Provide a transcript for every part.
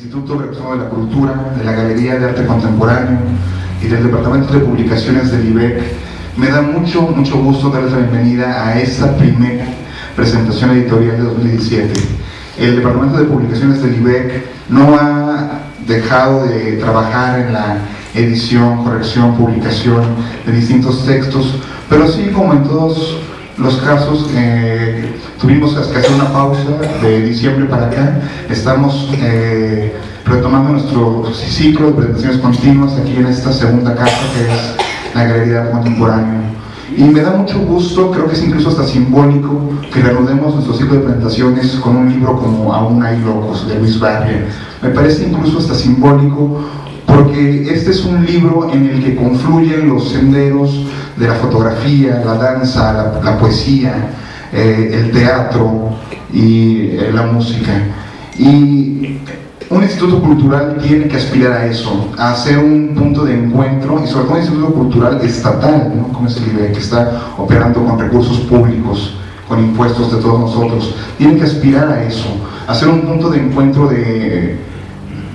Instituto de la Cultura, de la Galería de Arte Contemporáneo y del Departamento de Publicaciones del IBEC, me da mucho, mucho gusto darles la bienvenida a esta primera presentación editorial de 2017. El Departamento de Publicaciones del IBEC no ha dejado de trabajar en la edición, corrección, publicación de distintos textos, pero sí como en todos los casos eh, tuvimos que hacer una pausa de diciembre para acá, estamos eh, retomando nuestro ciclo de presentaciones continuas aquí en esta segunda casa que es la Galería de Contemporáneo. Y me da mucho gusto, creo que es incluso hasta simbólico, que reanudemos nuestro ciclo de presentaciones con un libro como Aún hay locos, de Luis Barria. Me parece incluso hasta simbólico porque este es un libro en el que confluyen los senderos de la fotografía, la danza, la, poesía, eh, el teatro y eh, la música. Y un instituto cultural tiene que aspirar a eso, a ser un punto de encuentro y sobre todo un instituto cultural estatal, como es el IBE, que está operando con recursos públicos, con impuestos de todos nosotros. Tiene que aspirar a eso, a ser un punto de encuentro de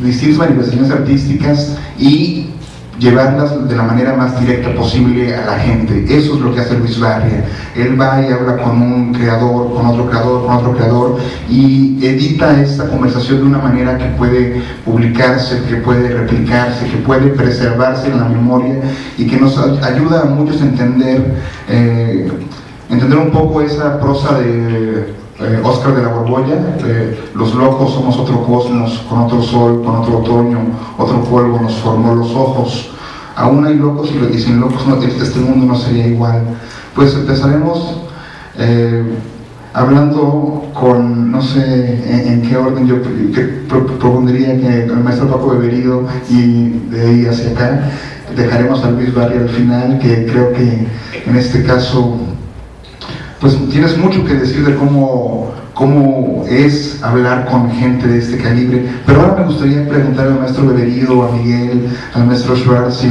distintas manifestaciones artísticas y llevarlas de la manera más directa posible a la gente. Eso es lo que hace Luis Barria. Él va y habla con un creador, con otro creador, con otro creador y edita esta conversación de una manera que puede publicarse, que puede replicarse, que puede preservarse en la memoria y que nos ayuda a muchos a entender, eh, entender un poco esa prosa de Oscar eh, de la Borbolla, eh, los locos somos otro cosmos, con otro sol, con otro otoño, otro polvo nos formó los ojos. Aún hay locos y, sin locos no, este, este mundo no sería igual. Pues empezaremos eh, hablando con, no sé en, qué orden yo propondría que el maestro Paco Beberido y de ahí hacia acá dejaremos a Luis Barrio al final, que creo que en este caso pues tienes mucho que decir de cómo, cómo es hablar con gente de este calibre. Pero ahora me gustaría preguntar al maestro Beberido, a Miguel, al maestro Schwartz y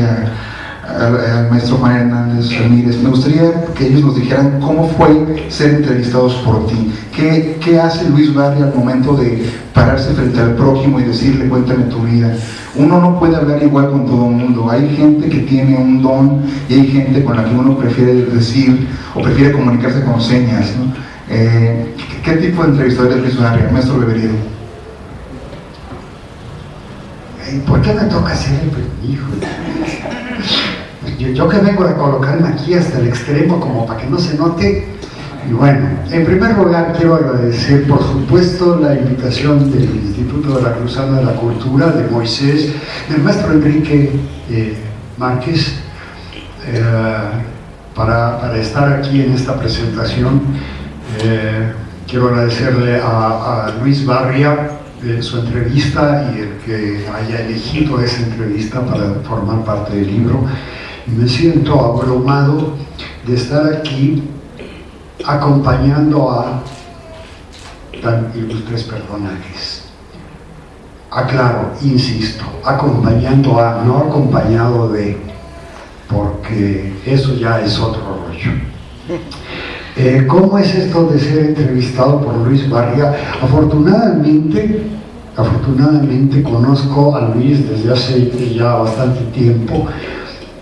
al, maestro Juan Hernández Ramírez. Me gustaría que ellos nos dijeran cómo fue ser entrevistados por ti. ¿Qué, qué hace Luis Barry al momento de pararse frente al prójimo y decirle cuéntame tu vida? Uno no puede hablar igual con todo el mundo. Hay gente que tiene un don y hay gente con la que uno prefiere decir o prefiere comunicarse con señas. Eh, ¿Qué tipo de entrevistador es Luis Barria? Maestro Beberido. ¿Por qué me toca ser el hijo? Yo, que vengo a colocarme aquí hasta el extremo como para que no se note, y bueno, en primer lugar quiero agradecer por supuesto la invitación del Instituto de la Cruzada de la Cultura, de Moisés, del maestro Enrique eh, Márquez, eh, para, estar aquí en esta presentación. Eh, quiero agradecerle a, Luis Barria su entrevista y el que haya elegido esa entrevista para formar parte del libro. Me siento abrumado de estar aquí acompañando a tan ilustres personajes. Aclaro, insisto, acompañando a, no acompañado de, porque eso ya es otro rollo. Eh, ¿Cómo es esto de ser entrevistado por Luis Barria? Afortunadamente, afortunadamente conozco a Luis desde hace ya bastante tiempo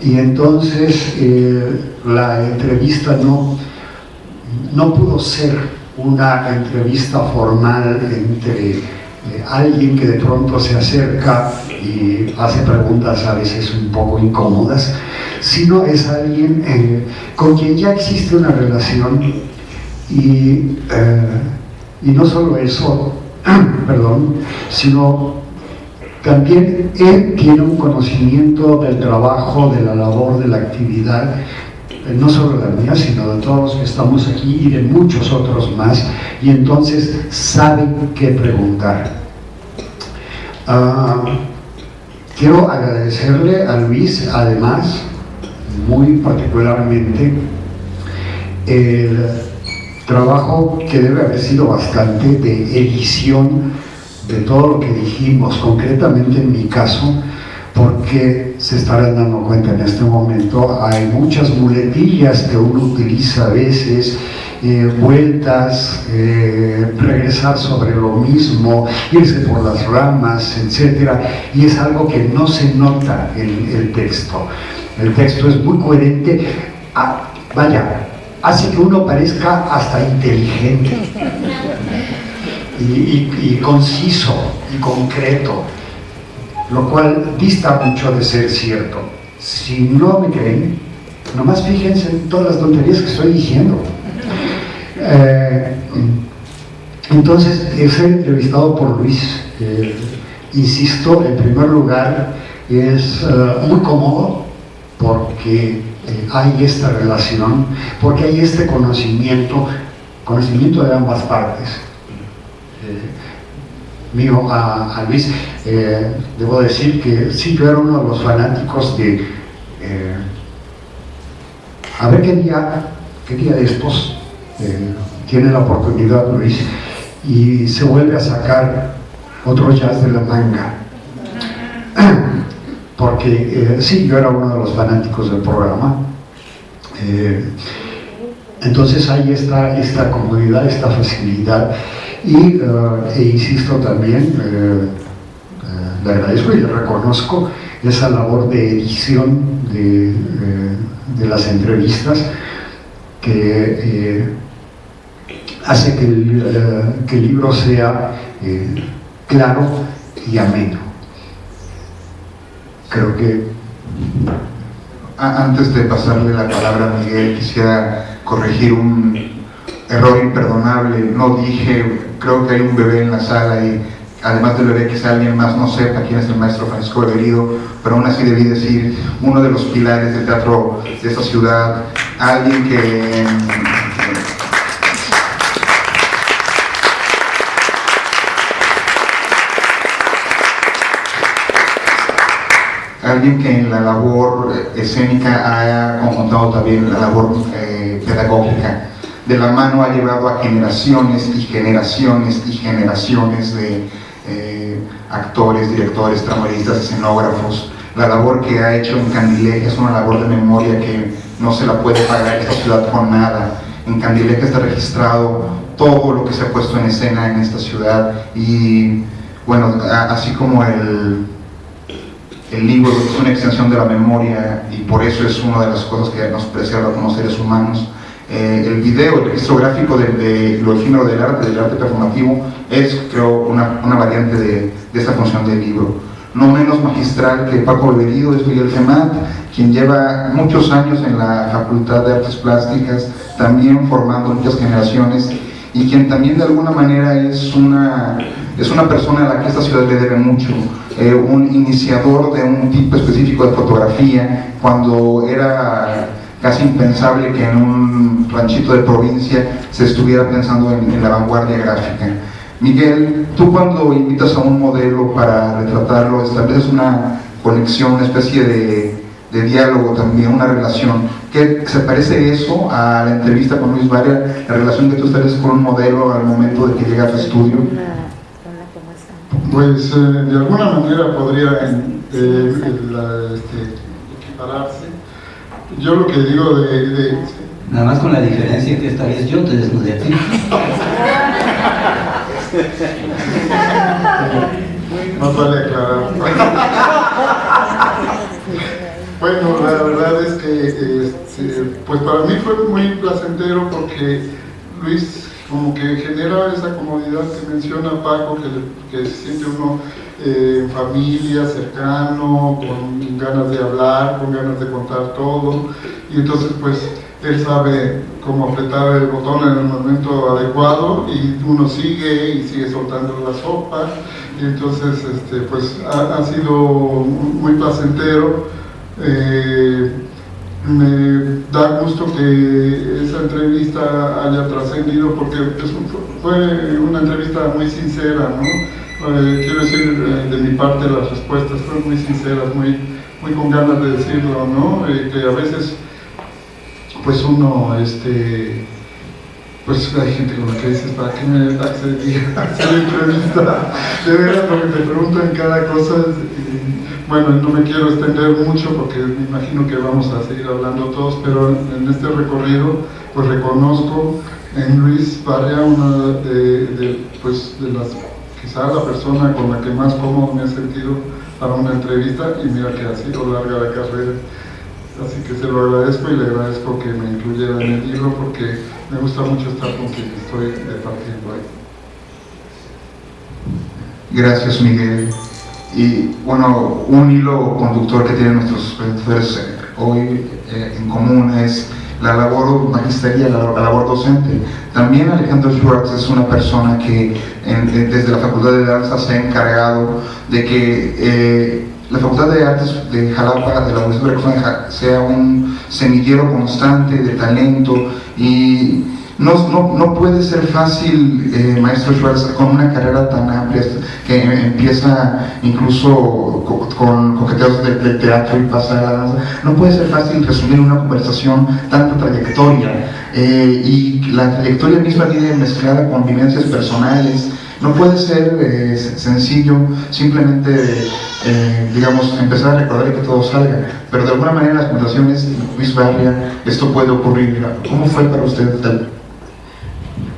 y entonces eh, la entrevista no, no pudo ser una entrevista formal entre eh, alguien que de pronto se acerca y hace preguntas a veces un poco incómodas, sino es alguien eh, con quien ya existe una relación y, eh, y no solo eso, perdón, sino también él tiene un conocimiento del trabajo, de la labor, de la actividad eh, no solo la mía, sino de todos los que estamos aquí y de muchos otros más, y entonces saben qué preguntar. Ah, quiero agradecerle a Luis, además, muy particularmente, el trabajo que debe haber sido bastante de edición de todo lo que dijimos, concretamente en mi caso, porque se estarán dando cuenta en este momento, hay muchas muletillas que uno utiliza a veces eh, vueltas, eh, regresar sobre lo mismo, irse por las ramas, etc. Y es algo que no se nota en el texto. El texto es muy coherente, ah, vaya, hace que uno parezca hasta inteligente y conciso y concreto, lo cual dista mucho de ser cierto. Si no me creen, nomás fíjense en todas las tonterías que estoy diciendo. Eh, entonces, he entrevistado por Luis. Insisto, en primer lugar, es eh, muy cómodo porque hay esta relación, porque hay este conocimiento, conocimiento de ambas partes. mío a, Luis, debo decir que sí, yo era uno de los fanáticos de a ver qué día, qué día de estos eh, tiene la oportunidad Luis y se vuelve a sacar otro jazz de la manga porque eh, sí, yo era uno de los fanáticos del programa eh, entonces hay esta, esta comodidad, esta facilidad y e insisto también le agradezco y le reconozco esa labor de edición de, de las entrevistas que hace que el, eh, que el libro sea eh, claro y ameno. Creo que... Antes de pasarle la palabra a Miguel, quisiera corregir un error imperdonable. No dije, creo que hay un bebé en la sala y además del bebé quizá alguien más no sepa quién es el maestro Francisco Beberido, pero aún así debí decir uno de los pilares del teatro de esta ciudad, alguien que alguien que en la labor escénica haya conjuntado también la labor eh, pedagógica. De la mano ha llevado a generaciones y generaciones y generaciones de eh, actores, directores, tramaristas, escenógrafos. La labor que ha hecho en Candileja es una labor de memoria que no se la puede pagar esta ciudad con nada. En Candileja está registrado todo lo que se ha puesto en escena en esta ciudad y bueno, así como el el libro es una extensión de la memoria y por eso es una de las cosas que nos preserva como seres humanos. Eh, el video, el registro gráfico de, lo efímero del arte, del arte performativo, es creo una, variante de, esta función del libro. No menos magistral que Paco Beberido es Miguel Gemat, quien lleva muchos años en la Facultad de Artes Plásticas, también formando muchas generaciones y quien también de alguna manera es una, es una persona a la que esta ciudad le debe mucho, eh, un iniciador de un tipo específico de fotografía, cuando era casi impensable que en un ranchito de provincia se estuviera pensando en, la vanguardia gráfica. Miguel, tú cuando invitas a un modelo para retratarlo, estableces una conexión, una especie de, de diálogo también, una relación. ¿Qué, ¿Se parece eso a la entrevista con Luis Varia, la relación que tú estableces con un modelo al momento de que llega a tu estudio? Pues eh, de alguna manera podría eh, este, equipararse. Yo lo que digo de, Nada más con la diferencia que esta vez yo te desnudé a ti. no vale aclarar. bueno, la verdad es que este, pues para mí fue muy placentero porque Luis como que genera esa comodidad que menciona Paco, que, que se siente uno eh, en familia, cercano, con ganas de hablar, con ganas de contar todo, y entonces pues él sabe cómo apretar el botón en el momento adecuado y uno sigue y sigue soltando la sopa, y entonces este, pues ha, sido muy placentero. Eh, me da gusto que esa entrevista haya trascendido porque fue una entrevista muy sincera, ¿no? Eh, quiero decir, eh, de mi parte las respuestas fueron muy sinceras, muy, muy con ganas de decirlo, ¿no? Que a veces, pues uno, este, pues hay gente con la que dices, ¿para qué me hacer entrevista? De veras, porque te preguntan cada cosa. Bueno, no me quiero extender mucho porque me imagino que vamos a seguir hablando todos, pero en este recorrido pues reconozco en Luis Barria una de, pues, de las, quizá la persona con la que más cómodo me he sentido para una entrevista y mira que ha sido larga la carrera. Así que se lo agradezco y le agradezco que me incluyera en el libro porque me gusta mucho estar con quien estoy departiendo ahí. Gracias Miguel. Y bueno, un hilo conductor que tienen nuestros presentadores eh, hoy eh, en común es la labor magisterial, la, labor docente. También Alejandro Schwartz es una persona que desde la Facultad de Danza se ha encargado de que eh, la Facultad de Artes de Jalapa, de la Universidad de sea un semillero constante de talento y no, no, no puede ser fácil, eh, maestro Schwartz, con una carrera tan amplia que empieza incluso con coqueteos de, teatro y pasa a danza, no puede ser fácil resumir una conversación tanta trayectoria eh, y la trayectoria misma viene mezclada con vivencias personales, no puede ser eh, sencillo simplemente, digamos, empezar a recordar que todo salga, pero de alguna manera las conversaciones, Luis Barria, esto puede ocurrir. ¿Cómo fue para usted?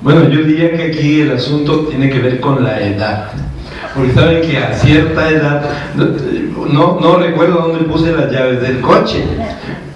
Bueno, yo diría que aquí el asunto tiene que ver con la edad. Porque saben que a cierta edad, no, no recuerdo dónde puse las llaves del coche,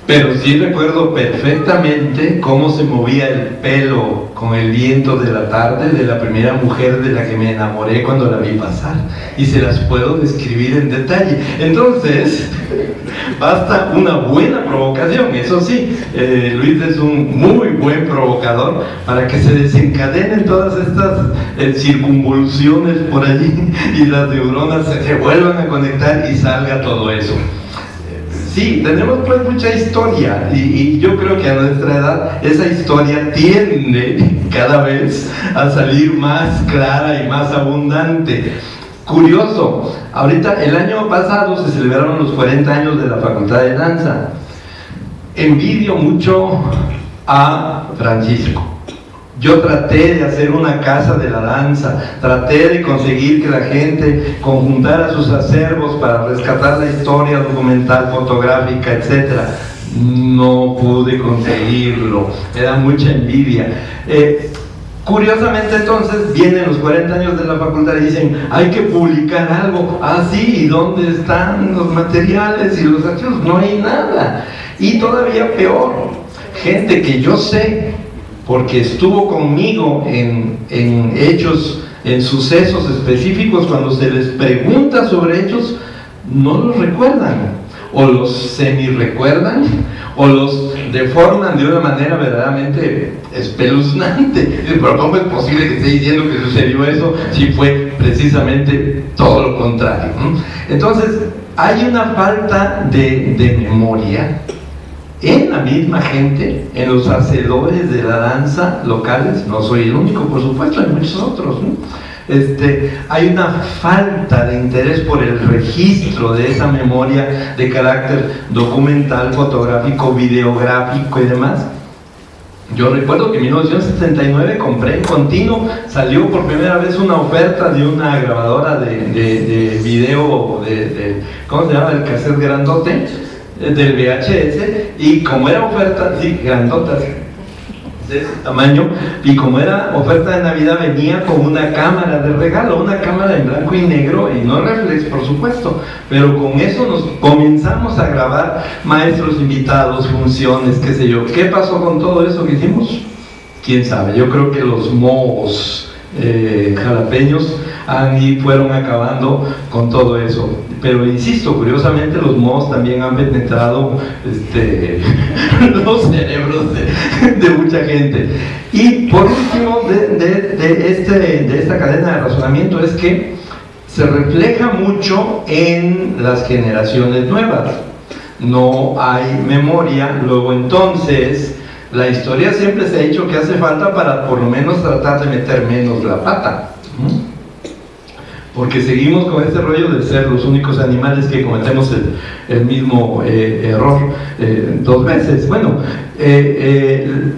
pero sí recuerdo perfectamente cómo se movía el pelo con el viento de la tarde de la primera mujer de la que me enamoré cuando la vi pasar. Y se las puedo describir en detalle. Entonces, basta una buena provocación, eso sí. Eh, Luis es un muy buen provocador para que se desencadenen todas estas eh, circunvoluciones por allí y las neuronas se vuelvan a conectar y salga todo eso. Sí, tenemos pues mucha historia y, yo creo que a nuestra edad esa historia tiende cada vez a salir más clara y más abundante. Curioso, ahorita el año pasado se celebraron los 40 años de la Facultad de Danza. Envidio mucho a Francisco yo traté de hacer una casa de la danza, traté de conseguir que la gente conjuntara sus acervos para rescatar la historia documental, fotográfica, etc. No pude conseguirlo, me da mucha envidia. Eh, curiosamente entonces vienen los 40 años de la facultad y dicen, hay que publicar algo. Ah, sí, ¿y dónde están los materiales y los archivos? No hay nada. Y todavía peor, gente que yo sé porque estuvo conmigo en, hechos, en sucesos específicos, cuando se les pregunta sobre hechos, no los recuerdan, o los semi-recuerdan, o los deforman de una manera verdaderamente espeluznante. Pero ¿cómo es posible que esté diciendo que sucedió eso si fue precisamente todo lo contrario? Entonces, hay una falta de, de memoria en la misma gente, en los hacedores de la danza locales, no soy el único, por supuesto, hay muchos otros, este, hay una falta de interés por el registro de esa memoria de carácter documental, fotográfico, videográfico y demás. Yo recuerdo que en 1979 compré en continuo, salió por primera vez una oferta de una grabadora de, de, video, de, ¿cómo se llama? El cassette grandote, del VHS y como era oferta, sí, grandotas de ese tamaño y como era oferta de Navidad venía con una cámara de regalo, una cámara en blanco y negro y no reflex por supuesto, pero con eso nos comenzamos a grabar maestros invitados, funciones, qué sé yo. ¿Qué pasó con todo eso que hicimos? Quién sabe, yo creo que los mohos eh, jalapeños han, y fueron acabando con todo eso pero insisto, curiosamente los mohos también han penetrado este, los cerebros de, mucha gente. Y por último de, este, de esta cadena de razonamiento es que se refleja mucho en las generaciones nuevas. No hay memoria, luego entonces la historia siempre se ha dicho que hace falta para por lo menos tratar de meter menos la pata porque seguimos con este rollo de ser los únicos animales que cometemos el, mismo eh, error eh, dos veces. Bueno, eh,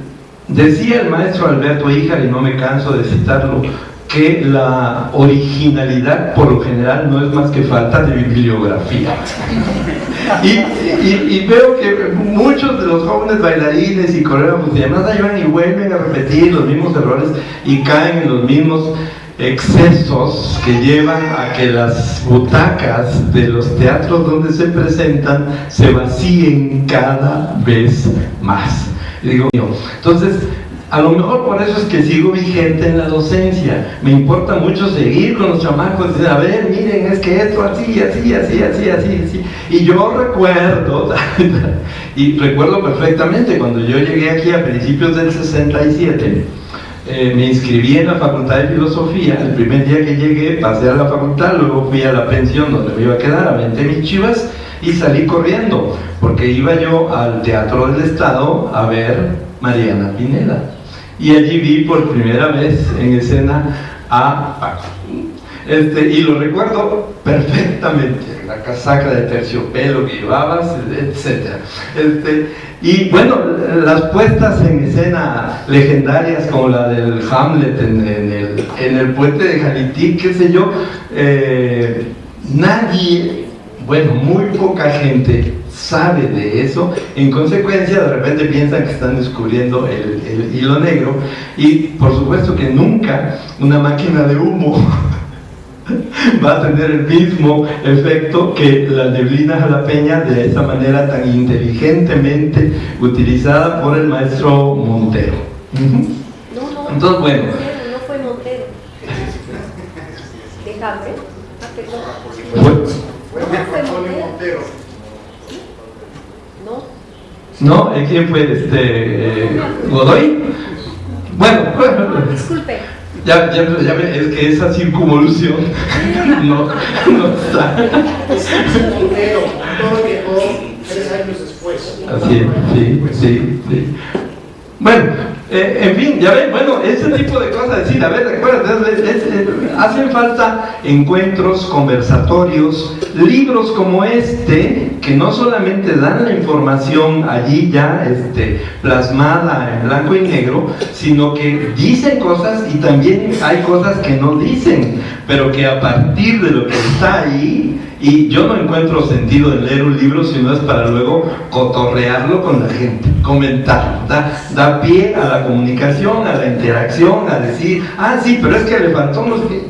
decía el maestro Alberto Híjar, y no me canso de citarlo, que la originalidad por lo general no es más que falta de bibliografía. Y, veo que muchos de los jóvenes bailarines y coreógrafos y demás ahí y vuelven a repetir los mismos errores y caen en los mismos excesos que llevan a que las butacas de los teatros donde se presentan se vacíen cada vez más. digo, entonces, a lo mejor por eso es que sigo vigente en la docencia. Me importa mucho seguir con los chamacos y decir, a ver, miren, es que esto así, así, así, así, así, así. Y yo recuerdo, y recuerdo perfectamente, cuando yo llegué aquí a principios del 67, eh, me inscribí en la Facultad de Filosofía, el primer día que llegué pasé a la facultad, luego fui a la pensión donde me iba a quedar, aventé mis chivas y salí corriendo, porque iba yo al Teatro del Estado a ver Mariana Pineda. Y allí vi por primera vez en escena a Paco. Este, y lo recuerdo perfectamente, la casaca de terciopelo que llevabas, etc. Este, y bueno, las puestas en escena legendarias como la del Hamlet en, el, en el, puente de Jalití, qué sé yo, eh, nadie, bueno, muy poca gente sabe de eso, en consecuencia de repente piensan que están descubriendo el hilo negro. Y por supuesto que nunca una máquina de humo va a tener el mismo efecto que la neblina jalapeña de esa manera tan inteligentemente utilizada por el maestro Montero. No, no, Entonces, bueno. No fue Montero. Déjame. Ah, fue, fue Montero. ¿No? ¿No? ¿Quién fue? Este, ¿Godoy? Bueno, disculpe. Ya, ya, ya es que esa circunvolución no, no está. Así es, sí, sí, sí. Bueno, eh, en fin, ya ven, bueno, ese tipo de cosas, decir, a ver, recuerda, hacen falta encuentros, conversatorios, libros como este, que no solamente dan la información allí ya este, plasmada en blanco y negro, sino que dicen cosas y también hay cosas que no dicen, pero que a partir de lo que está ahí, y yo no encuentro sentido en leer un libro si no es para luego cotorrearlo con la gente, comentarlo, da, da pie a la comunicación, a la interacción, a decir, ah, sí, pero es que le faltó,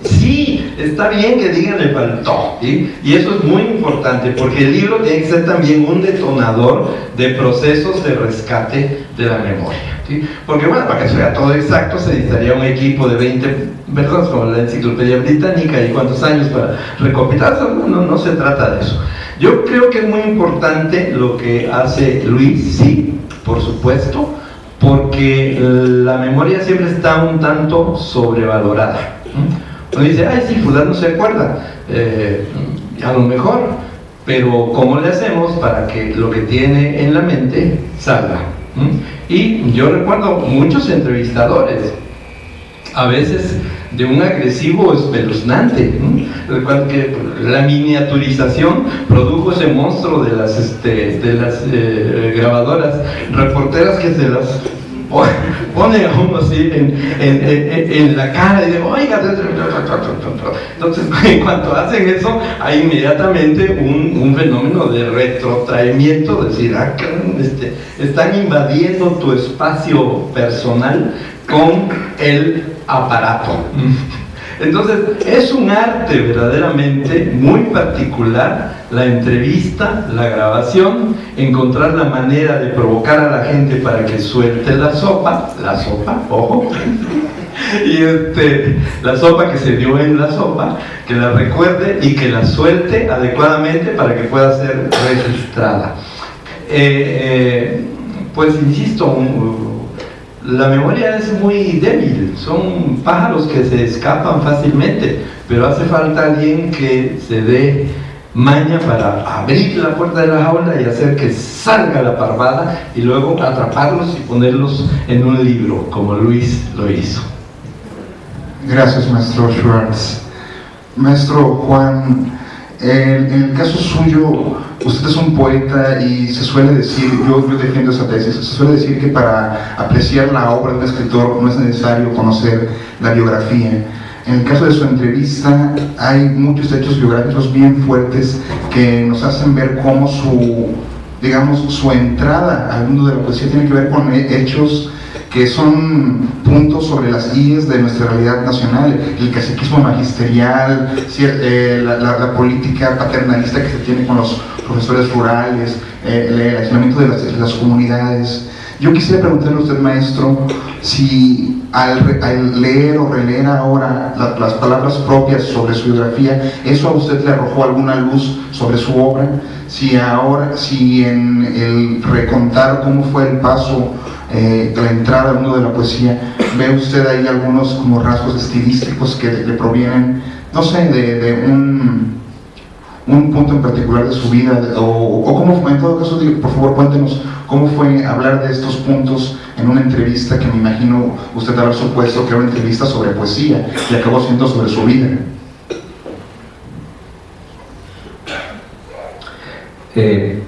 sí, está bien que digan le faltó, y eso es muy importante, porque el libro tiene que ser también un detonador de procesos de rescate de la memoria. Porque bueno, para que sea todo exacto se necesitaría un equipo de 20 personas como la enciclopedia británica y cuántos años para recopilar, no, no se trata de eso. Yo creo que es muy importante lo que hace Luis, sí, por supuesto, porque la memoria siempre está un tanto sobrevalorada. Uno dice, ay, sí, fulano no se acuerda, eh, a lo mejor, pero ¿cómo le hacemos para que lo que tiene en la mente salga? Y yo recuerdo muchos entrevistadores, a veces de un agresivo espeluznante. Recuerdo que la miniaturización produjo ese monstruo de las, este, de las eh, grabadoras reporteras que se las pone a uno así en, la cara y dice, oiga, entonces en cuanto hacen eso, hay inmediatamente un, fenómeno de retrotraimiento, es decir, ah, este, están invadiendo tu espacio personal con el aparato. Entonces, es un arte verdaderamente muy particular la entrevista, la grabación, encontrar la manera de provocar a la gente para que suelte la sopa, la sopa, ojo, y este, la sopa que se dio en la sopa, que la recuerde y que la suelte adecuadamente para que pueda ser registrada. Eh, eh, pues insisto, un, la memoria es muy débil, son pájaros que se escapan fácilmente, pero hace falta alguien que se dé maña para abrir la puerta de la jaula y hacer que salga la parvada y luego atraparlos y ponerlos en un libro, como Luis lo hizo. Gracias, maestro Schwartz. Maestro Juan, en, el caso suyo, usted es un poeta y se suele decir, yo, yo defiendo esa tesis, se suele decir que para apreciar la obra de un escritor no es necesario conocer la biografía. en el caso de su entrevista hay muchos hechos biográficos bien fuertes que nos hacen ver cómo su, digamos, su entrada al mundo de la poesía tiene que ver con hechos que son puntos sobre las IES de nuestra realidad nacional, el caciquismo magisterial, eh, la, política paternalista que se tiene con los profesores rurales, eh, el aislamiento de las, comunidades. Yo quisiera preguntarle a usted, maestro, si al, leer o releer ahora las palabras propias sobre su biografía, eso a usted le arrojó alguna luz sobre su obra, si ahora, si en el recontar cómo fue el paso eh, la entrada al mundo de la poesía, ve usted ahí algunos como rasgos estilísticos que le, provienen, no sé, de, un, un, punto en particular de su vida, o, cómo fue, en todo caso, por favor cuéntenos cómo fue hablar de estos puntos en una entrevista que me imagino usted haber supuesto que era una entrevista sobre poesía y acabó siendo sobre su vida. Eh,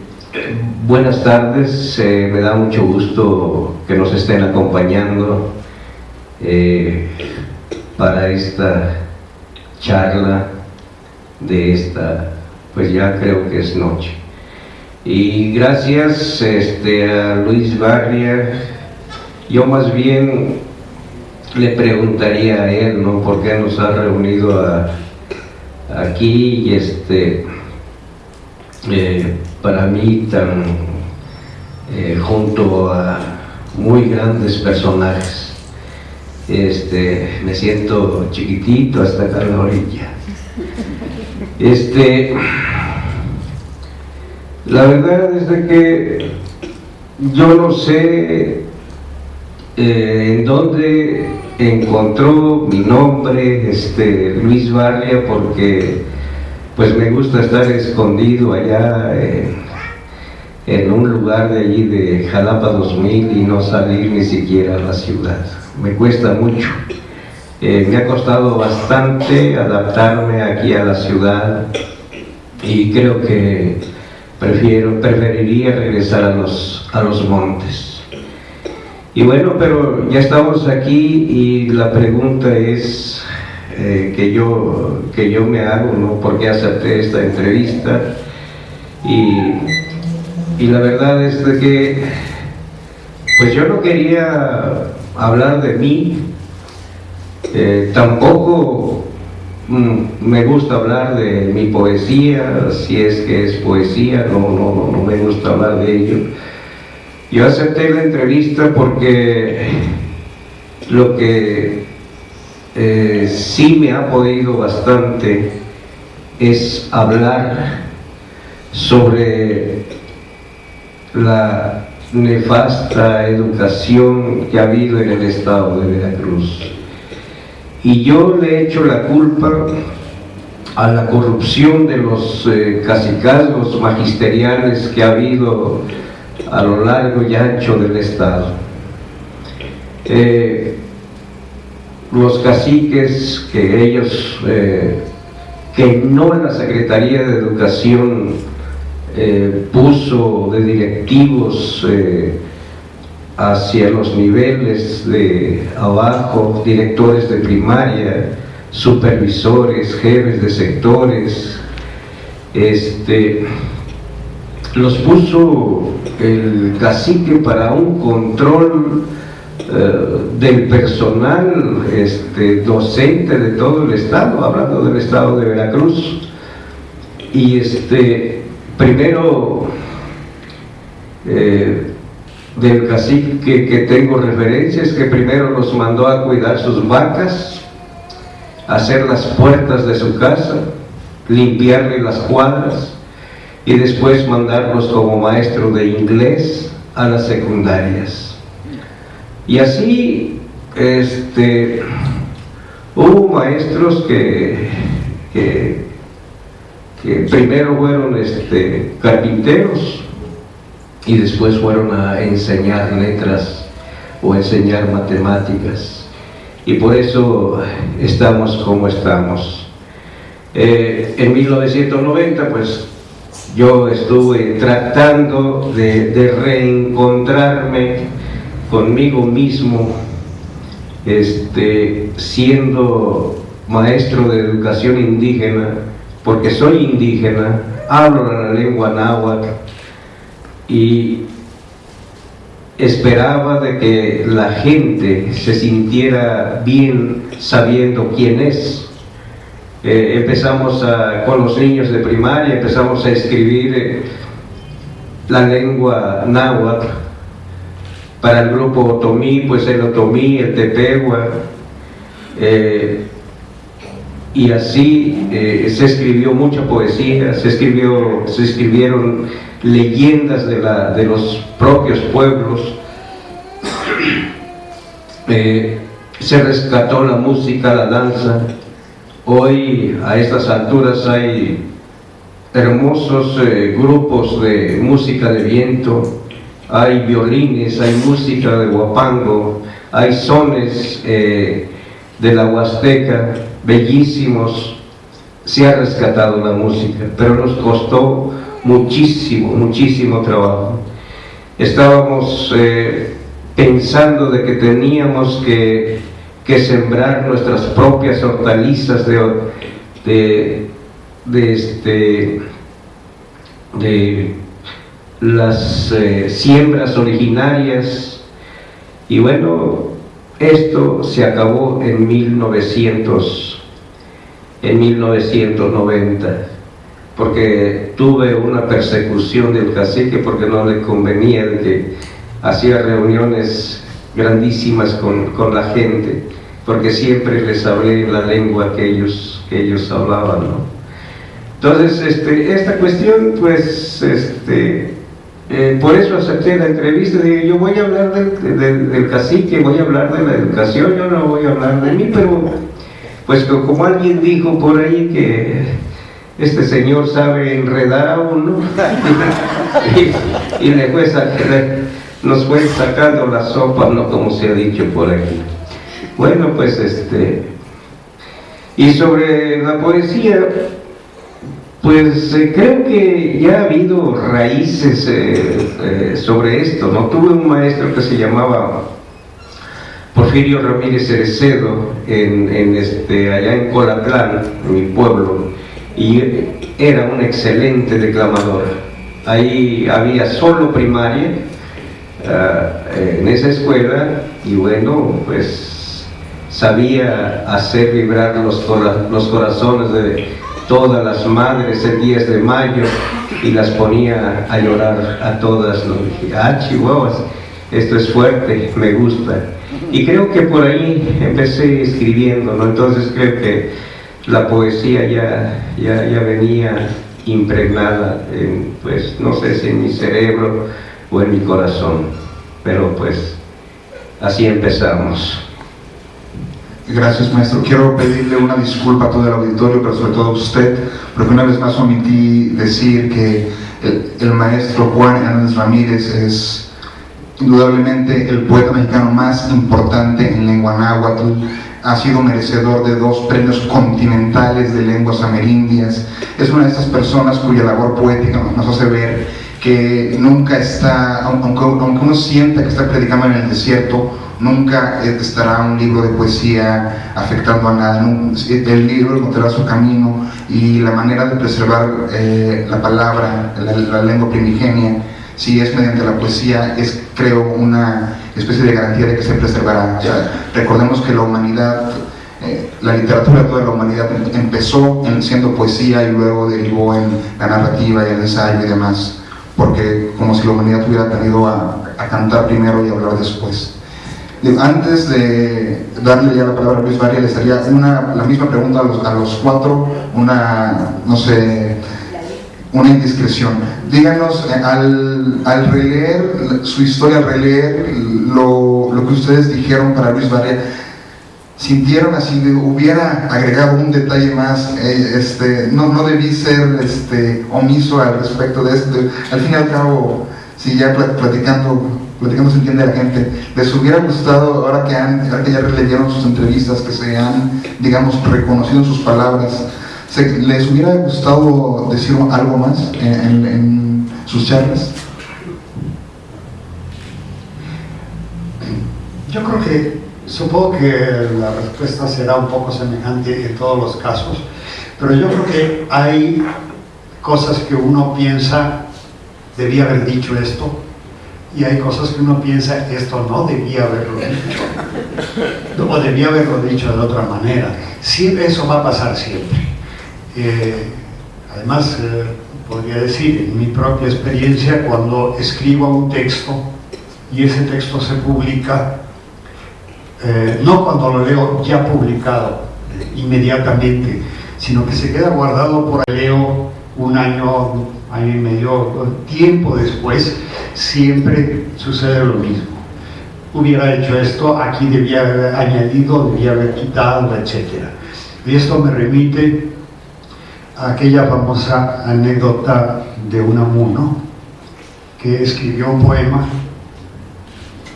Buenas tardes, eh, me da mucho gusto que nos estén acompañando eh, para esta charla de esta, pues ya creo que es noche. Y gracias este, a Luis Barria, yo más bien le preguntaría a él, ¿no? ¿Por qué nos ha reunido aquí y este... Eh, para mí tan eh, junto a muy grandes personajes. Este, me siento chiquitito hasta acá en la orilla. Este, la verdad es de que yo no sé eh, en dónde encontró mi nombre este, Luis Barria porque pues me gusta estar escondido allá en, un lugar de allí de Jalapa 2000 y no salir ni siquiera a la ciudad. Me cuesta mucho. Eh, me ha costado bastante adaptarme aquí a la ciudad y creo que prefiero, preferiría regresar a los, a los montes. Y bueno, pero ya estamos aquí y la pregunta es, eh, que, yo, que yo me hago, ¿no? porque acepté esta entrevista y, y la verdad es que pues yo no quería hablar de mí, eh, tampoco mm, me gusta hablar de mi poesía, si es que es poesía, no, no, no me gusta hablar de ello. Yo acepté la entrevista porque lo que eh, sí me ha podido bastante es hablar sobre la nefasta educación que ha habido en el estado de Veracruz. Y yo le he hecho la culpa a la corrupción de los eh, cacicazgos magisteriales que ha habido a lo largo y ancho del estado. Eh, los caciques que ellos, eh, que no en la Secretaría de Educación eh, puso de directivos hacia los niveles de abajo, directores de primaria, supervisores, jefes de sectores, este, los puso el cacique para un control eh, del personal este, docente de todo el estado, hablando del estado de Veracruz. Y este, primero, eh, del cacique que tengo referencias, que primero los mandó a cuidar sus vacas, hacer las puertas de su casa, limpiarle las cuadras y después mandarlos como maestro de inglés a las secundarias. Y así este, hubo maestros que, que, primero fueron este, carpinteros y después fueron a enseñar letras o enseñar matemáticas. Y por eso estamos como estamos. Eh, en 1990, pues yo estuve tratando de, de reencontrarme conmigo mismo, este, siendo maestro de educación indígena, porque soy indígena, hablo la lengua náhuatl y esperaba de que la gente se sintiera bien sabiendo quién es. Eh, empezamos con los niños de primaria, empezamos a escribir eh, la lengua náhuatl. Para el grupo otomí, pues el otomí, el tepehua, eh, y así se escribió mucha poesía, se, escribió, se escribieron leyendas de, la, de los propios pueblos. Eh, se rescató la música, la danza. Hoy a estas alturas hay hermosos eh, grupos de música de viento, hay violines, hay música de guapango, hay sones eh, de la Huasteca, bellísimos. Se ha rescatado la música, pero nos costó muchísimo, muchísimo trabajo. Estábamos eh, pensando de que teníamos que, que, sembrar nuestras propias hortalizas de, de, este, de las eh, siembras originarias y bueno, esto se acabó en 1900, en 1990 porque tuve una persecución del cacique porque no le convenía de que hacía reuniones grandísimas con, la gente, porque siempre les hablé la lengua que ellos, que ellos hablaban, Entonces, este, esta cuestión, pues, este, eh, por eso acepté la entrevista, dije, yo voy a hablar del, del, cacique, voy a hablar de la educación, yo no voy a hablar de mí, pero, pues, como alguien dijo por ahí que este señor sabe enredar a uno y, le fue nos fue sacando la sopa, no como se ha dicho por aquí. Bueno, pues este, y sobre la poesía, pues eh, creo que ya ha habido raíces eh, eh, sobre esto, ¿no? Tuve un maestro que se llamaba Porfirio Ramírez Cerecedo, en, este, allá en Colatlán, en mi pueblo, y era un excelente declamador. Ahí había solo primaria eh, en esa escuela y bueno, pues sabía hacer vibrar los, los corazones de todas las madres el 10 de mayo y las ponía a llorar a todas. ¿no? Dije, ah, chihuahuas, esto es fuerte, me gusta. Y creo que por ahí empecé escribiendo, ¿no? Entonces creo que la poesía ya, ya, ya venía impregnada, en, pues no sé si en mi cerebro o en mi corazón, pero pues así empezamos. Gracias maestro. Quiero pedirle una disculpa a todo el auditorio, pero sobre todo a usted, porque una vez más omití decir que el, maestro Juan Hernández Ramírez es indudablemente el poeta mexicano más importante en lengua náhuatl, ha sido merecedor de dos premios continentales de lenguas amerindias. Es una de estas personas cuya labor poética nos hace ver que nunca está, aunque, uno sienta que está predicando en el desierto, nunca estará un libro de poesía afectando a nada. El libro encontrará su camino y la manera de preservar eh, la palabra, la lengua primigenia, si es mediante la poesía, es creo una especie de garantía de que se preservará. recordemos que la humanidad, eh, la literatura de toda la humanidad empezó en, siendo poesía y luego derivó en la narrativa y el ensayo y demás, porque como si la humanidad hubiera aprendido a, cantar primero y hablar después. Antes de darle ya la palabra a Luis Varia, les haría una, la misma pregunta a los, a los cuatro, una, no sé, una indiscreción. Díganos, eh, al, al, releer su historia, al releer lo, lo, que ustedes dijeron para Luis Varela, sintieron así, hubiera agregado un detalle más, eh, este, no, no debí ser este, omiso al respecto de esto. Al fin y al cabo, si ya platicando, platicando se entiende la gente, les hubiera gustado, ahora que, han, ahora que ya releyeron sus entrevistas, que se han, digamos, reconocido sus palabras, ¿Les hubiera gustado decir algo más en, sus charlas? Yo creo que supongo que la respuesta será un poco semejante en todos los casos, pero yo creo que hay cosas que uno piensa, debía haber dicho esto, y hay cosas que uno piensa, esto no debía haberlo dicho, o debía haberlo dicho de otra manera. Eso va a pasar siempre. Eh, además, eh, podría decir, en mi propia experiencia, cuando escribo un texto y ese texto se publica, eh, no cuando lo leo ya publicado inmediatamente, sino que se queda guardado por leo un año, año y medio, tiempo después, siempre sucede lo mismo. Hubiera hecho esto, aquí debía haber añadido, debía haber quitado, etc. Y esto me remite aquella famosa anécdota de un amuno que escribió un poema,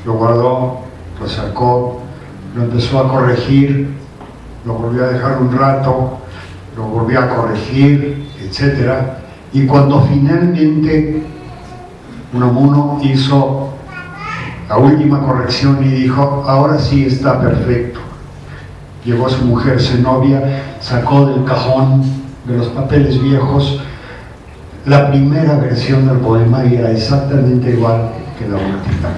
lo guardó, lo sacó, lo empezó a corregir, lo volvió a dejar un rato, lo volvió a corregir, etc. Y cuando finalmente Unamuno hizo la última corrección y dijo, ahora sí está perfecto. Llegó su mujer Zenobia, sacó del cajón de los papeles viejos la primera versión del poema era exactamente igual que la última.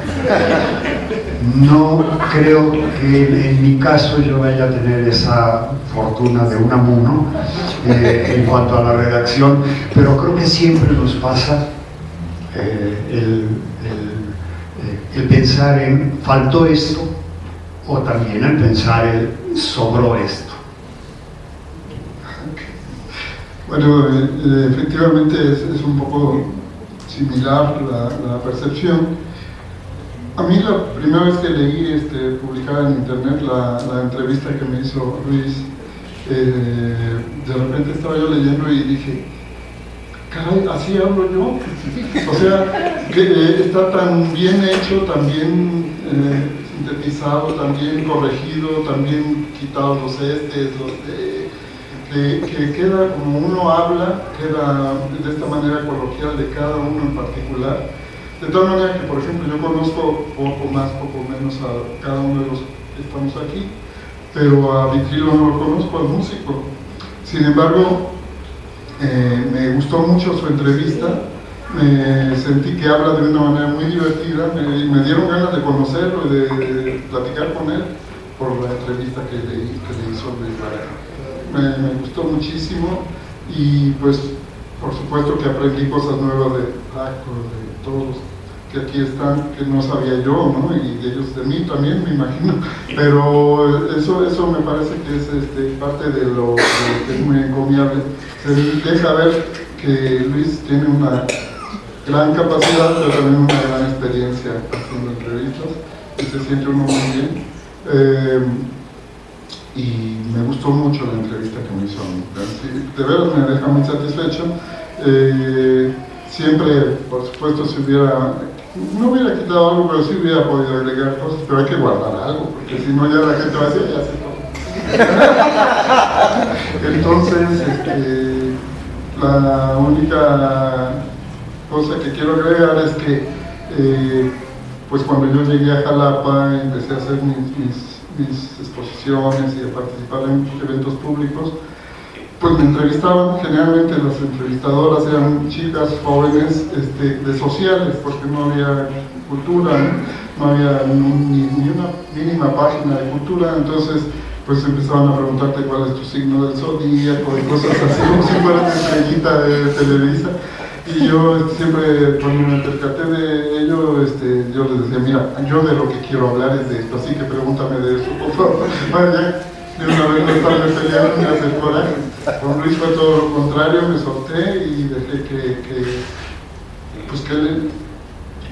No creo que en mi caso yo vaya a tener esa fortuna de un amuno eh, en cuanto a la redacción, pero creo que siempre nos pasa eh, el, el, pensar en faltó esto o también el pensar el sobró esto. Bueno, eh, efectivamente es, un poco similar la, percepción. A mí la primera vez que leí este, publicada en internet la, entrevista que me hizo Luis, eh, de repente estaba yo leyendo y dije, caray, así hablo yo. O sea, que eh, está tan bien hecho, tan bien eh, sintetizado, tan bien corregido, tan bien quitados los estes, los que, que, queda como uno habla, queda de esta manera coloquial de cada uno en particular. De tal manera que, por ejemplo, yo conozco poco más, poco menos a cada uno de los que estamos aquí, pero a Vitrilo no lo conozco, al músico. Sin embargo, eh, me gustó mucho su entrevista, me sentí que habla de una manera muy divertida, me, me dieron ganas de conocerlo y de, platicar con él por la entrevista que le, que le hizo Luis me, gustó muchísimo y pues por supuesto que aprendí cosas nuevas de Paco, de todos que aquí están, que no sabía yo, ¿no? Y ellos de mí también, me imagino. Pero eso, eso me parece que es este, parte de lo que es muy encomiable. Se deja ver que Luis tiene una gran capacidad, pero también una gran experiencia haciendo entrevistas y se siente uno muy bien. Eh, y me gustó mucho la entrevista que me hizo. De veras me deja muy satisfecho. Eh, siempre, por supuesto, si hubiera, no hubiera quitado algo, pero sí hubiera podido agregar cosas, pero hay que guardar algo, porque si no ya la gente va a decir, ya se. Entonces, este, la única cosa que quiero agregar es que, eh, pues cuando yo llegué a Jalapa, empecé a hacer mis, mis exposiciones y a participar en eventos públicos, pues me entrevistaban, generalmente las entrevistadoras eran chicas jóvenes este, de sociales, porque no había cultura, no, había ni, una mínima página de cultura, entonces pues empezaban a preguntarte cuál es tu signo del zodíaco y cosas así, como si fuera estrellita de Televisa. Y yo este, siempre, cuando me percaté de ello, este, yo les decía, mira, yo de lo que quiero hablar es de esto, así que pregúntame de eso, por favor. de una vez no estaba peleando ni hacer coraje. Con Luis fue todo lo contrario, me solté y dejé que, que pues que él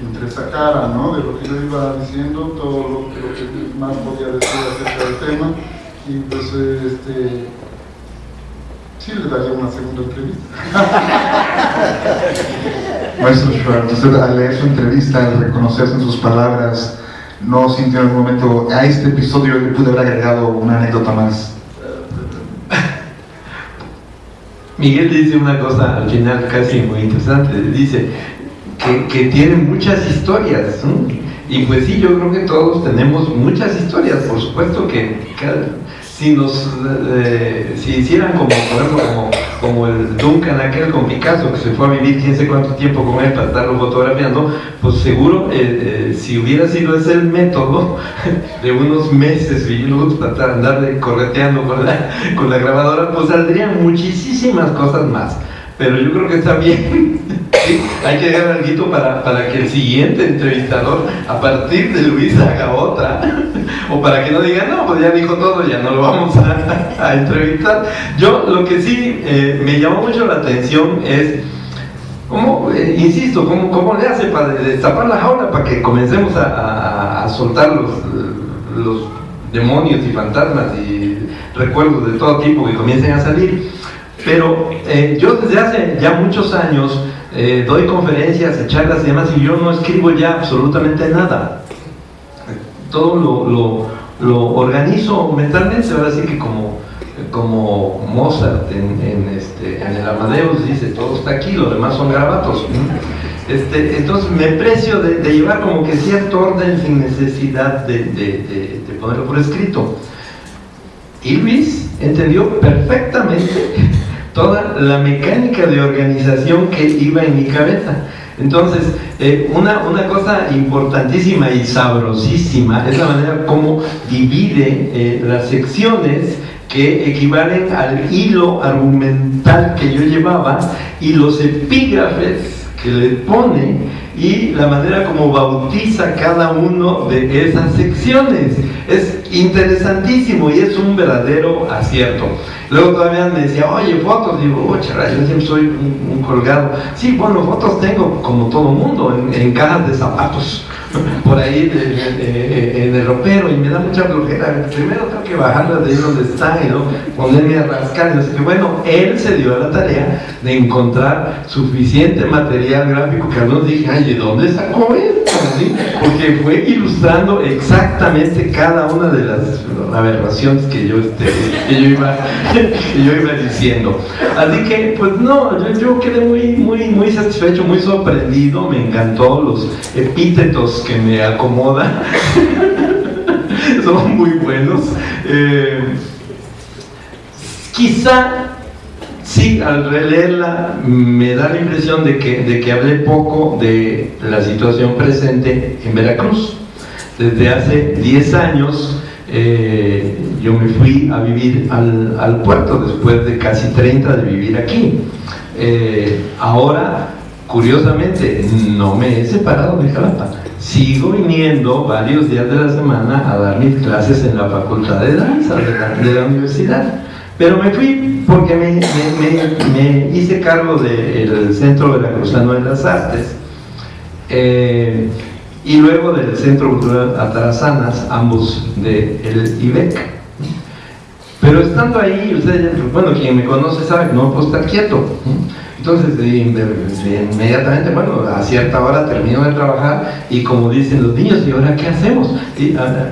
entresacara ¿no? de lo que yo iba diciendo, todo lo lo que más podía decir acerca del tema y pues este sí le daría una segunda entrevista. Maestro Schwartz, usted al leer su entrevista, al reconocerse en sus palabras, no sintió en algún momento, a este episodio le pude haber agregado una anécdota más. Miguel dice una cosa al final casi muy interesante, dice que, que tiene muchas historias, Y pues sí, yo creo que todos tenemos muchas historias, por supuesto que si nos eh, si hicieran como como, como, el Duncan aquel con Picasso que se fue a vivir quién sé cuánto tiempo con él para estarlo fotografiando pues seguro eh, eh, si hubiera sido ese el método de unos meses para andar correteando con la, con la grabadora pues saldrían muchísimas cosas más pero yo creo que está bien. Hay que dejar algo para, para que el siguiente entrevistador, a partir de Luis, haga otra. o para que no diga, no, pues ya dijo todo, ya no lo vamos a, entrevistar. Yo lo que sí eh, me llamó mucho la atención es, ¿cómo, eh, insisto, ¿cómo, ¿cómo, le hace para destapar la jaula para que comencemos a, a soltar los, los demonios y fantasmas y recuerdos de todo tipo que comiencen a salir? Pero eh, yo desde hace ya muchos años eh, doy conferencias, charlas y demás, y yo no escribo ya absolutamente nada. Todo lo, lo, organizo mentalmente, ahora sí que como, como Mozart en, este, en, el Amadeus dice, todo está aquí, los demás son grabatos. Este, entonces me precio de, llevar como que cierto orden sin necesidad de, de, de ponerlo por escrito. Y Luis entendió perfectamente toda la mecánica de organización que iba en mi cabeza. Entonces, eh, una, una, cosa importantísima y sabrosísima es la manera como divide eh, las secciones que equivalen al hilo argumental que yo llevaba y los epígrafes que le pone y la manera como bautiza cada uno de esas secciones. Es interesantísimo y es un verdadero acierto. Luego todavía me decía, oye, fotos, digo, oh, yo siempre soy un, colgado. Sí, bueno, fotos tengo como todo mundo, en, cajas de zapatos por ahí en el ropero y me da mucha flojera. Primero tengo que bajarla de ahí donde está y ¿no? ponerme a rascar. Y no bueno, él se dio a la tarea de encontrar suficiente material gráfico que algunos dije, ay, ¿de dónde sacó esto? Porque fue ilustrando exactamente cada una de las aberraciones que yo, este, que yo, iba, que yo iba diciendo. Así que, pues no, yo, yo quedé muy, muy, muy satisfecho, muy sorprendido, me encantó los epítetos que me acomoda. Son muy buenos. Eh, quizá, sí, al releerla me da la impresión de que, de que hablé poco de la situación presente en Veracruz. Desde hace 10 años eh, yo me fui a vivir al, puerto después de casi 30 de vivir aquí. Eh, ahora, curiosamente, no me he separado de Jalapa sigo viniendo varios días de la semana a dar mis clases en la facultad de danza de la, universidad. Pero me fui porque me, hice cargo del Centro Veracruzano de las Artes eh, y luego del Centro Cultural Atarazanas, ambos del IBEC. Pero estando ahí, ustedes, bueno, quien me conoce sabe que no puedo estar quieto. Entonces, inmediatamente, bueno, a cierta hora termino de trabajar y como dicen los niños, ¿y ahora qué hacemos?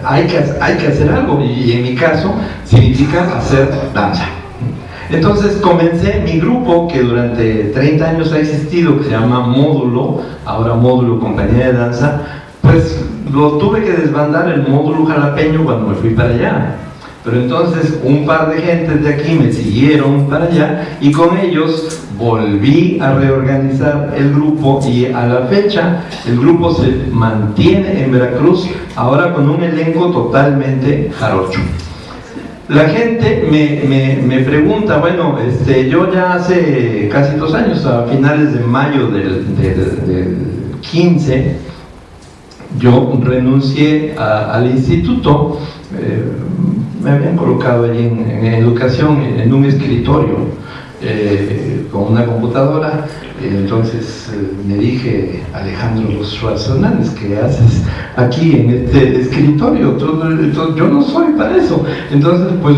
hay, que, hay que hacer algo y en mi caso significa hacer danza. Entonces comencé mi grupo que durante 30 años ha existido, que se llama Módulo, ahora Módulo Compañía de Danza, pues lo tuve que desbandar el módulo jalapeño cuando me fui para allá. Pero entonces un par de gentes de aquí me siguieron para allá y con ellos volví a reorganizar el grupo y a la fecha el grupo se mantiene en Veracruz ahora con un elenco totalmente jarocho. La gente me, me, pregunta, bueno, este, yo ya hace casi dos años, a finales de mayo del, del, 15, yo renuncié al instituto, eh, me habían colocado allí en, educación en un escritorio eh, con una computadora entonces eh, me dije Alejandro Hernández ¿qué haces aquí en este escritorio? yo no soy para eso entonces pues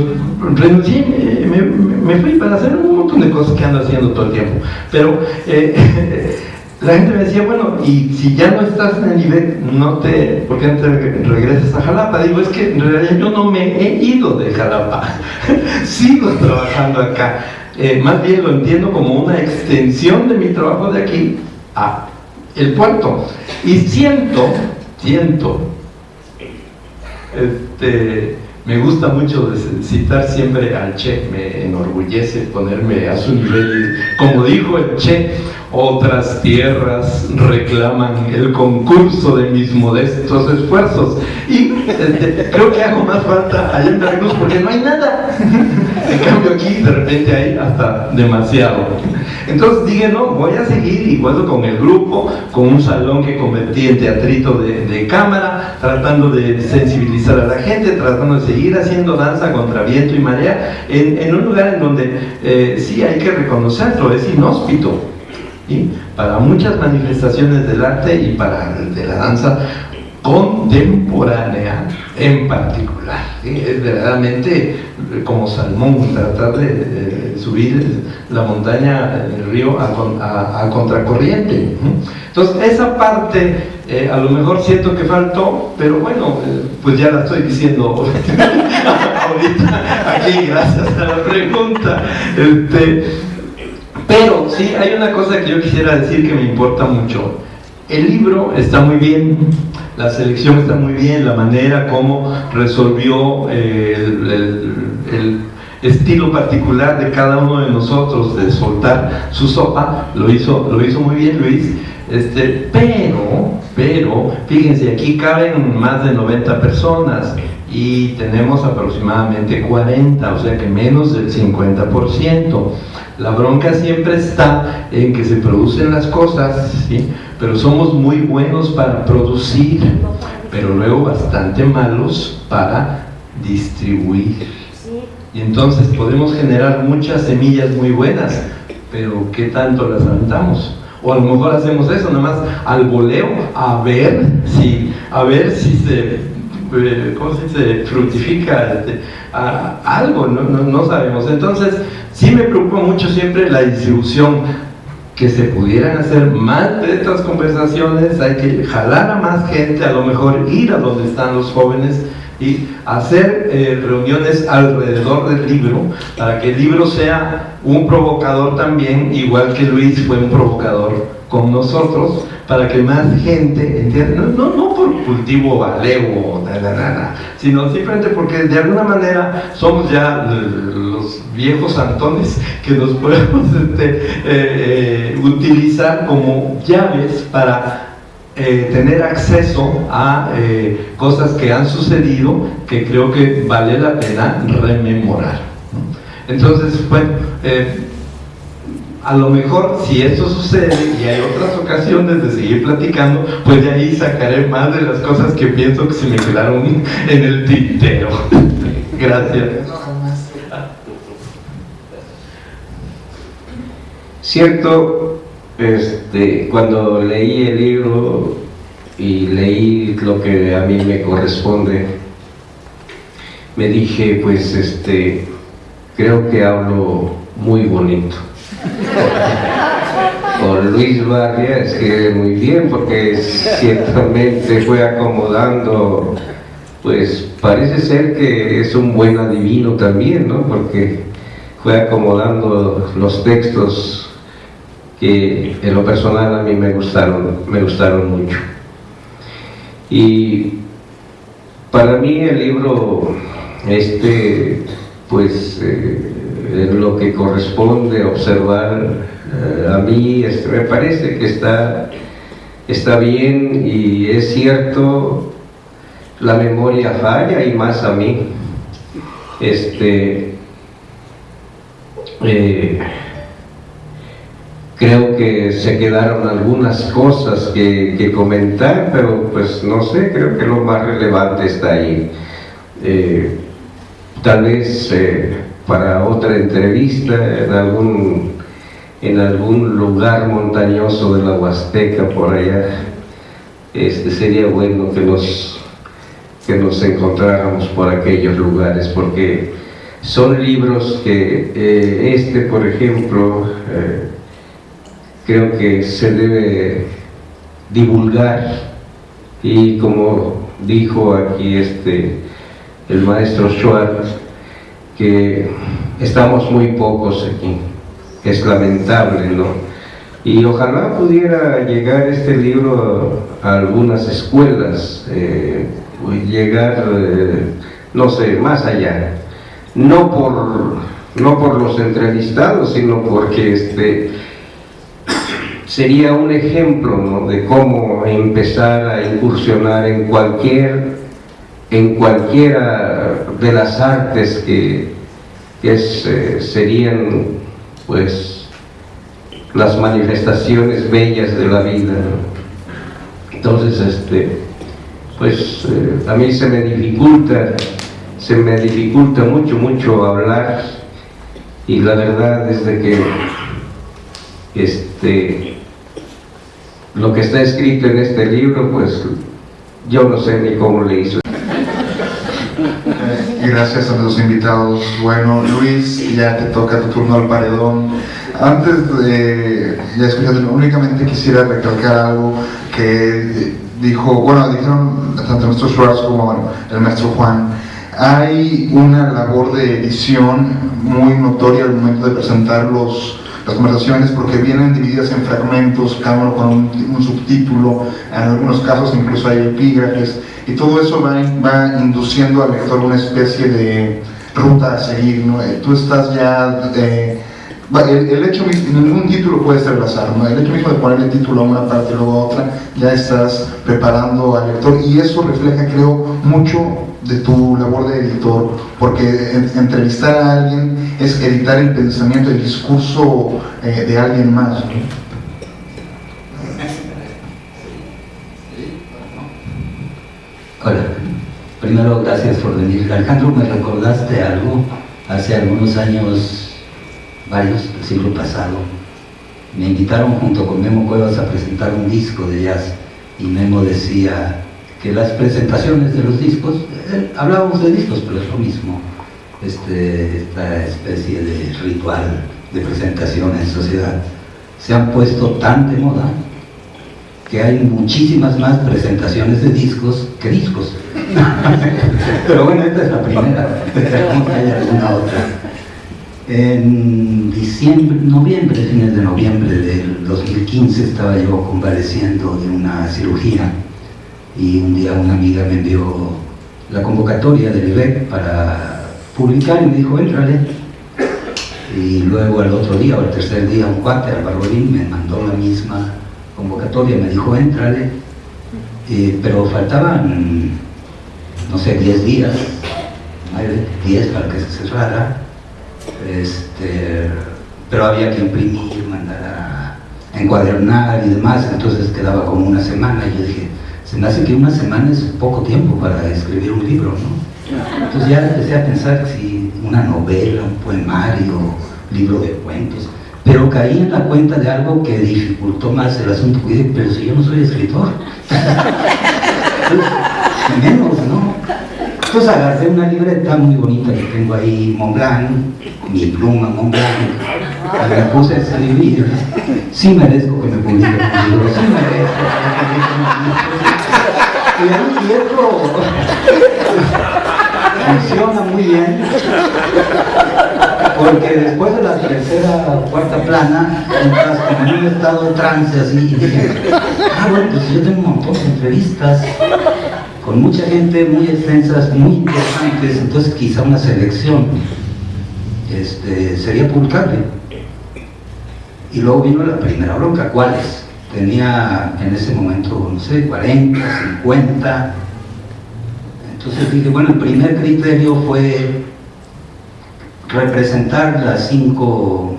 renuncié me, me, fui para hacer un montón de cosas que ando haciendo todo el tiempo pero eh, la gente me decía, bueno, y si ya no estás en el IBEC, no te, ¿por qué no te regresas a Jalapa? Digo, es que en realidad yo no me he ido de Jalapa, sigo trabajando acá. Eh, más bien lo entiendo como una extensión de mi trabajo de aquí a el puerto. Y siento, siento. Este, me gusta mucho citar siempre al Che, me enorgullece ponerme a su nivel. Como dijo el Che, otras tierras reclaman el concurso de mis modestos esfuerzos. Y este, creo que hago más falta allá en Veracruz porque no hay nada. En cambio aquí de repente hay hasta demasiado. Entonces dije, no, voy a seguir igual con el grupo, con un salón que convertí en teatrito de, cámara, tratando de sensibilizar a la gente, tratando de seguir haciendo danza contra viento y marea, en, un lugar en donde eh, sí hay que reconocerlo, es inhóspito. Para muchas manifestaciones del arte y para de la danza contemporánea en particular. Es verdaderamente como salmón tratar de, subir la montaña, el río a, contracorriente. Entonces esa parte eh, a lo mejor siento que faltó, pero bueno, eh, pues ya la estoy diciendo ahorita aquí gracias a la pregunta. Este, pero sí, hay una cosa que yo quisiera decir que me importa mucho. El libro está muy bien, la selección está muy bien, la manera como resolvió eh, el, estilo particular de cada uno de nosotros de soltar su sopa, lo hizo, lo hizo muy bien Luis, este, pero, pero, fíjense, aquí caben más de 90 personas y tenemos aproximadamente 40, o sea que menos del 50%. La bronca siempre está en que se producen las cosas, ¿sí? Pero somos muy buenos para producir, pero luego bastante malos para distribuir. Y entonces podemos generar muchas semillas muy buenas, pero ¿qué tanto las aventamos? O a lo mejor hacemos eso, nada más al voleo, a ver si, a ver si se, eh, ¿cómo se fructifica este, algo, no, no, no sabemos. Entonces, sí me preocupa mucho siempre la distribución que se pudieran hacer más de estas conversaciones, hay que jalar a más gente, a lo mejor ir a donde están los jóvenes y hacer eh, reuniones alrededor del libro para que el libro sea un provocador también, igual que Luis fue un provocador con nosotros, para que más gente entienda, no, no, por cultivo valeo, sino simplemente porque de alguna manera somos ya los viejos antones que nos podemos este, eh, eh, utilizar como llaves para eh, tener acceso a cosas que han sucedido que creo que vale la pena rememorar. Entonces, bueno, a lo mejor si eso sucede y hay otras ocasiones de seguir platicando, pues de ahí sacaré más de las cosas que pienso que se me quedaron en el tintero. Gracias. Cierto, este, cuando leí el libro y leí lo que a mí me corresponde, me dije, pues, este, creo que hablo muy bonito. Con Luis Barria escribe muy bien porque ciertamente fue acomodando, pues parece ser que es un buen adivino también, ¿no? Porque fue acomodando los textos que en lo personal a mí me gustaron, me gustaron mucho. Y para mí el libro, este, pues eh, en lo que corresponde observar eh, a mí me parece que está, está bien y es cierto la memoria falla y más a mí este eh, creo que se quedaron algunas cosas que, comentar pero pues no sé creo que lo más relevante está ahí eh, tal vez para otra entrevista en algún, en algún lugar montañoso de la Huasteca por allá. Este, sería bueno que nos, que nos encontráramos por aquellos lugares porque son libros que eh, este por ejemplo eh, creo que se debe divulgar y como dijo aquí este el maestro Schwartz que estamos muy pocos aquí. Es lamentable, ¿no? Y ojalá pudiera llegar este libro a, algunas escuelas, eh, llegar, eh, no sé, más allá. No por, no por los entrevistados, sino porque este, sería un ejemplo de cómo empezar a incursionar en cualquier en cualquiera de las artes que, eh, serían pues las manifestaciones bellas de la vida entonces este pues eh, a mí se me dificulta se me dificulta mucho mucho hablar y la verdad es de que este lo que está escrito en este libro pues yo no sé ni cómo le hizo gracias a los invitados. Bueno, Luis, ya te toca tu turno al paredón. Antes de ya escuchando, únicamente quisiera recalcar algo que dijo, bueno, dijeron tanto el maestro Schwartz como el maestro Juan. Hay una labor de edición muy notoria al momento de presentar los, las conversaciones porque vienen divididas en fragmentos, cada uno con un, subtítulo, en algunos casos incluso hay epígrafes, y todo eso va, induciendo al lector una especie de ruta a seguir, ¿no? Eh, tú estás ya... Eh, el, hecho mismo, ningún título puede ser al azar, ¿no? el hecho mismo de ponerle título a una parte y luego a otra, ya estás preparando al lector y eso refleja, creo, mucho de tu labor de editor, porque entrevistar a alguien es editar el pensamiento, el discurso eh, de alguien más. Hola, primero gracias por venir. Alejandro, me recordaste algo hace algunos años, varios, el siglo pasado. Me invitaron junto con Memo Cuevas a presentar un disco de jazz y Memo decía que las presentaciones de los discos, eh, hablábamos de discos, pero es lo mismo, este, esta especie de ritual de presentación en sociedad, se han puesto tan de moda que hay muchísimas más presentaciones de discos que discos. Pero bueno, esta es la primera, esperamos que haya alguna otra. En diciembre, noviembre, fines de noviembre del 2015 estaba yo convaleciendo de una cirugía y un día una amiga me envió la convocatoria del IBEC para publicar y me dijo, entrale. Y luego al otro día o al tercer día un cuate, Álvaro me mandó la misma convocatoria, me dijo, entrale, eh, pero faltaban, no sé, 10 días, 10 para que se cerrara, este, pero había que imprimir, mandar a encuadernar y demás, entonces quedaba como una semana, y yo dije, se me hace que una semana es poco tiempo para escribir un libro, ¿no? Entonces ya empecé a pensar si una novela, un poemario, libro de cuentos, pero caí en la cuenta de algo que dificultó más el asunto. Pero si yo no soy escritor. menos, ¿no? Entonces agarré una libreta muy bonita que tengo ahí, Montblanc, mi pluma Montblanc, me puse a escribir. Sí merezco que me publiquen un libro, sí merezco que me publiquen un libro. Y funciona muy bien porque después de la tercera o cuarta plana entras como en un estado trance así dije ah bueno pues yo tengo un montón de entrevistas con mucha gente muy extensas muy interesantes entonces quizá una selección este, sería publicable y luego vino la primera bronca ¿cuáles? tenía en ese momento no sé 40, 50 entonces dije, bueno, el primer criterio fue representar las cinco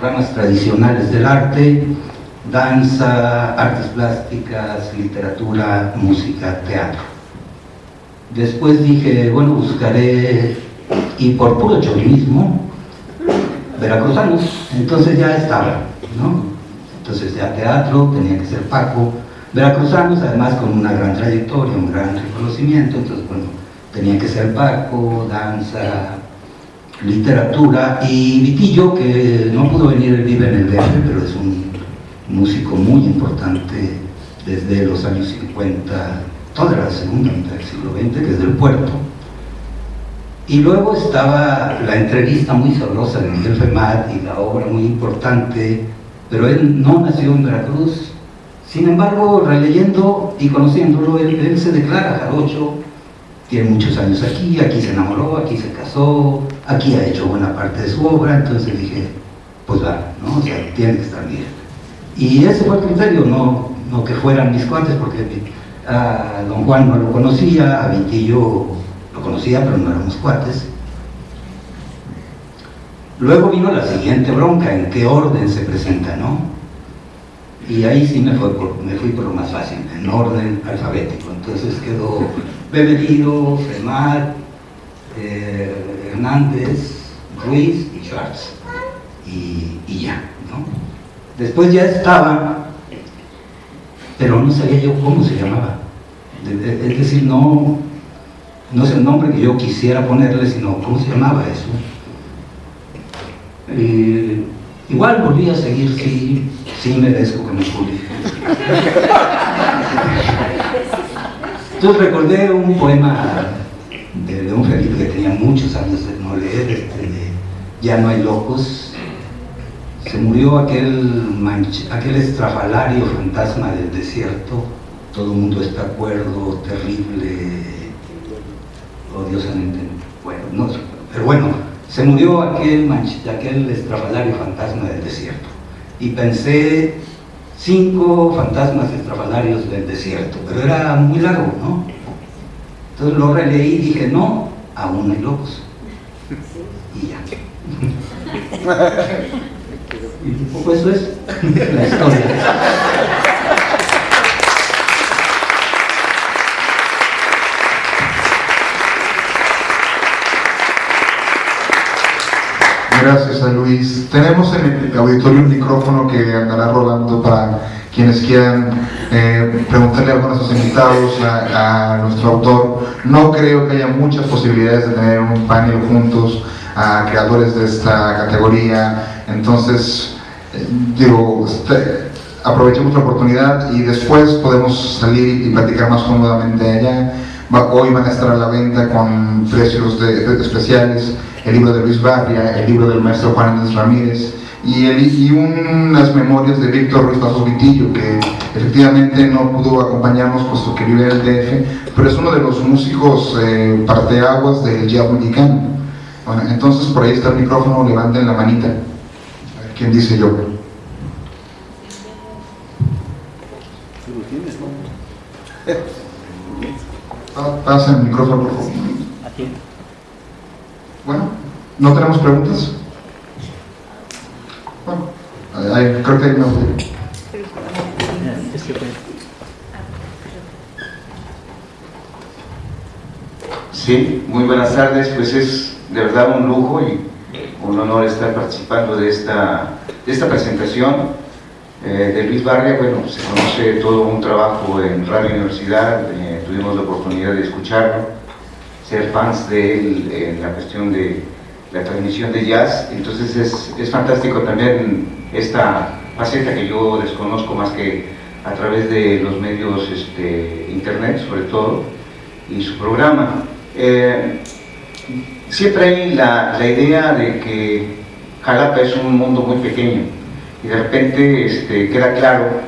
ramas tradicionales del arte, danza, artes plásticas, literatura, música, teatro. Después dije, bueno, buscaré, y por puro chauvinismo, veracruzanos, entonces ya estaba, ¿no? Entonces ya teatro, tenía que ser Paco, veracruzanos, además con una gran trayectoria, un gran reconocimiento, entonces bueno, tenía que ser Paco, danza, literatura, y Vitillo, que no pudo venir, él vive en el DF, pero es un músico muy importante desde los años 50, toda la segunda mitad del siglo XX, que es del puerto. Y luego estaba la entrevista muy sabrosa de Miguel Femat y la obra muy importante pero él no nació en Veracruz. Sin embargo, releyendo y conociéndolo, él, él se declara jarocho, tiene muchos años aquí, aquí se enamoró, aquí se casó, aquí ha hecho buena parte de su obra, entonces dije, pues va, ¿no? O sea, tiene que estar bien. Y ese fue el criterio, no, no que fueran mis cuates, porque a don Juan no lo conocía, a Vintillo lo conocía, pero no éramos cuates. Luego vino la siguiente bronca, en qué orden se presenta, ¿no? Y ahí sí me, fue por, me fui por lo más fácil, en orden alfabético. Entonces quedó Beberido, Femar, eh, Hernández, Ruiz y Schwartz. Y, y ya, ¿no? Después ya estaba, pero no sabía yo cómo se llamaba. Es decir, no, no es el nombre que yo quisiera ponerle, sino cómo se llamaba eso. Eh, igual volví a seguir, sí, sí merezco que me publique. Entonces recordé un poema de León Felipe que tenía muchos años de no leer, este, de Ya no hay locos. Se murió aquel, aquel estrafalario fantasma del desierto, todo el mundo está acuerdo, terrible, odiosamente, bueno, no, pero bueno, se murió aquel, aquel estrafalario fantasma del desierto. Y pensé cinco fantasmas estrafalarios del desierto, pero era muy largo, ¿no? Entonces lo releí y dije, no, aún hay locos. Y ya. y un poco eso es la historia. Gracias a Luis. Tenemos en el auditorio un micrófono que andará rodando para quienes quieran eh, preguntarle algo a nuestros invitados, a, nuestro autor. No creo que haya muchas posibilidades de tener un panel juntos a creadores de esta categoría. Entonces, eh, digo, aprovechemos la oportunidad y después podemos salir y platicar más cómodamente allá. hoy van a estar a la venta con precios de especiales el libro de Luis Barria, el libro del maestro Juan Andrés Ramírez y, y unas memorias de Víctor Ruiz Paso Vitillo, que efectivamente no pudo acompañarnos puesto que vive en el DF, pero es uno de los músicos eh, parteaguas del jazz mexicano. Bueno, entonces por ahí está el micrófono, levanten la manita. ¿Quién dice yo? Pasa el micrófono, por favor. Bueno, ¿no tenemos preguntas? Bueno, creo que hay una Sí, muy buenas tardes, pues es de verdad un lujo y un honor estar participando de esta, de esta presentación eh, de Luis Barria, bueno, se conoce todo un trabajo en Radio Universidad, eh, tuvimos la oportunidad de escucharlo, ser fans de él en la cuestión de la transmisión de jazz, entonces es, es fantástico también esta faceta que yo desconozco más que a través de los medios este, internet sobre todo y su programa. Eh, siempre hay la, la, idea de que Jalapa es un mundo muy pequeño y de repente este, queda claro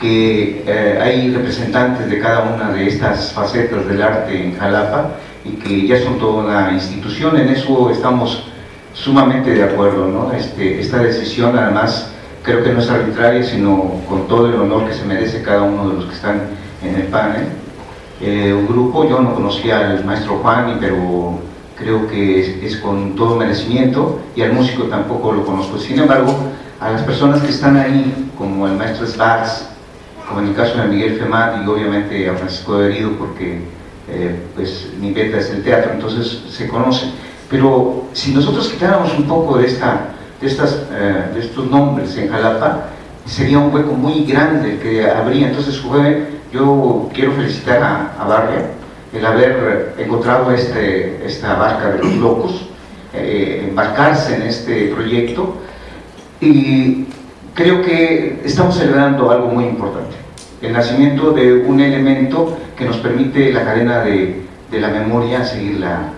que eh, hay representantes de cada una de estas facetas del arte en Jalapa y que ya son toda una institución, en eso estamos sumamente de acuerdo, ¿no? Este, esta decisión además creo que no es arbitraria, sino con todo el honor que se merece cada uno de los que están en el panel. Eh, un grupo, yo no conocía al maestro Juan, pero creo que es, con todo merecimiento, y al músico tampoco lo conozco. Sin embargo, a las personas que están ahí, como el maestro Svars, como en el caso de Miguel Femat y obviamente a Francisco de Herido, porque eh, pues mi beta es el teatro, entonces se conoce. Pero si nosotros quitáramos un poco de, esta, de, estas, eh, de estos nombres en Jalapa, sería un hueco muy grande que habría. Entonces, yo quiero felicitar a, a Barria el haber encontrado este, esta barca de los locos, eh, embarcarse en este proyecto y creo que estamos celebrando algo muy importante el nacimiento de un elemento que nos permite la cadena de, de la memoria seguirla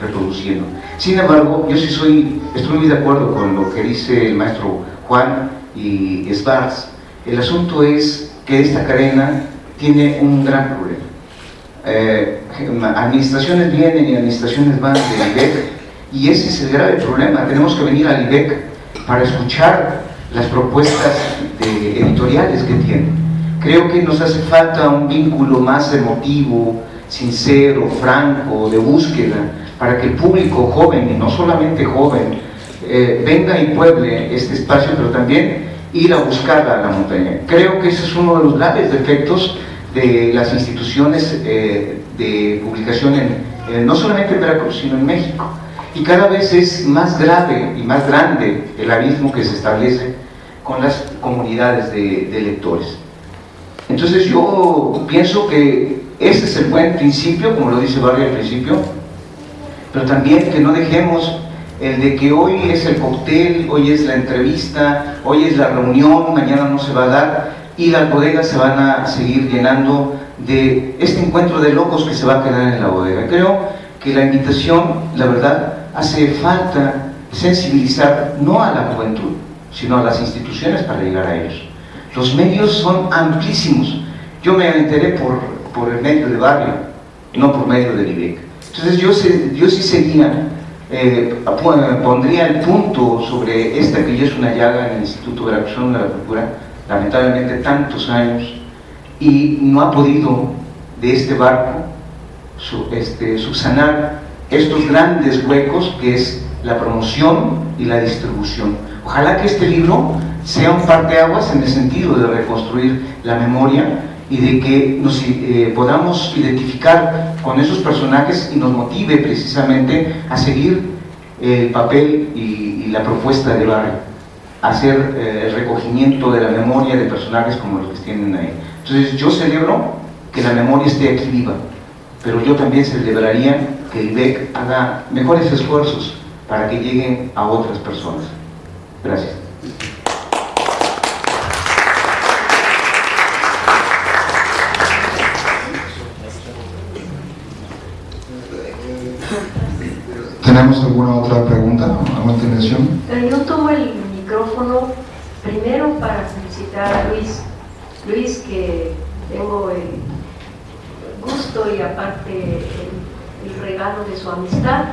reproduciendo. Sin embargo, yo sí soy, estoy muy de acuerdo con lo que dice el maestro Juan, y Svars, el asunto es que esta cadena tiene un gran problema. Eh, administraciones vienen y administraciones van del IBEC y ese es el grave problema. Tenemos que venir al IBEC para escuchar las propuestas editoriales que tiene. Creo que nos hace falta un vínculo más emotivo, sincero, franco, de búsqueda, para que el público joven, y no solamente joven, eh, venga y pueble este espacio, pero también ir a buscar a la montaña. Creo que ese es uno de los graves defectos de las instituciones eh, de publicación, en, no solamente en Veracruz, sino en México. Y cada vez es más grave y más grande el abismo que se establece con las comunidades de, lectores. Entonces yo pienso que ese es el buen principio, como lo dice Barry al principio, pero también que no dejemos el de que hoy es el cóctel, hoy es la entrevista, hoy es la reunión, mañana no se va a dar y las bodegas se van a seguir llenando de este encuentro de locos que se va a quedar en la bodega. Creo que la invitación, la verdad, hace falta sensibilizar no a la juventud, sino a las instituciones para llegar a ellos. Los medios son amplísimos. Yo me enteré por, por el medio de barrio, no por medio del IBEC. Entonces yo, yo sí seguía eh, pondría el punto sobre esta que ya es una llaga en el Instituto de la de la Cultura, lamentablemente tantos años, y no ha podido de este barco este, subsanar estos grandes huecos que es la promoción y la distribución. Ojalá que este libro sea un parteaguas en el sentido de reconstruir la memoria y de que nos eh, podamos identificar con esos personajes y nos motive precisamente a seguir el papel y, la propuesta de Barry, hacer eh, el recogimiento de la memoria de personajes como los que tienen ahí. Entonces yo celebro que la memoria esté aquí viva, pero yo también celebraría que el IBEC haga mejores esfuerzos para que lleguen a otras personas. Gracias. ¿Tenemos alguna otra pregunta, alguna intervención? Eh, yo tomo el micrófono primero para felicitar a Luis. Luis, que tengo el gusto y aparte el, regalo de su amistad.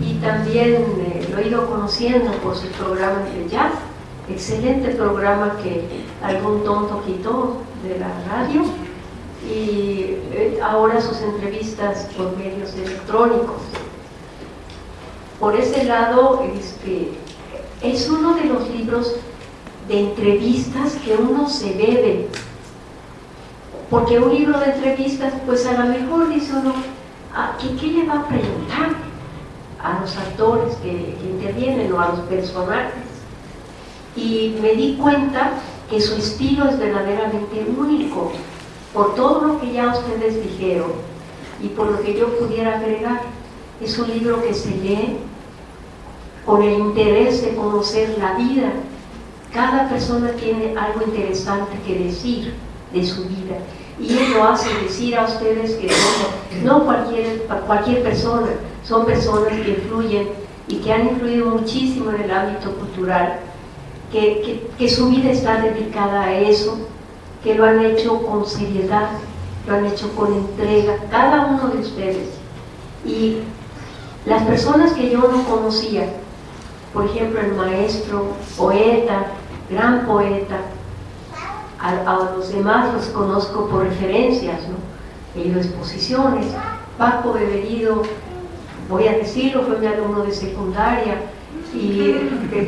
Y también eh, lo he ido conociendo por su programa de jazz, excelente programa que algún tonto quitó de la radio. Y eh, ahora sus entrevistas por medios electrónicos. Por ese lado, este, es uno de los libros de entrevistas que uno se debe. Porque un libro de entrevistas, pues a lo mejor dice uno, ah, ¿qué, le va a preguntar a los actores que, que intervienen o a los personajes? Y me di cuenta que su estilo es verdaderamente único, por todo lo que ya ustedes dijeron y por lo que yo pudiera agregar. Es un libro que se lee con el interés de conocer la vida. Cada persona tiene algo interesante que decir de su vida y lo hace decir a ustedes que no, cualquier, cualquier persona, son personas que influyen y que han influido muchísimo en el ámbito cultural, que, que su vida está dedicada a eso, que lo han hecho con seriedad, lo han hecho con entrega, cada uno de ustedes. Y las personas que yo no conocía, por ejemplo, el maestro, poeta, gran poeta, a, los demás los conozco por referencias, ¿no? He ido a exposiciones, Paco Beberido, voy a decirlo, fue mi alumno de secundaria, y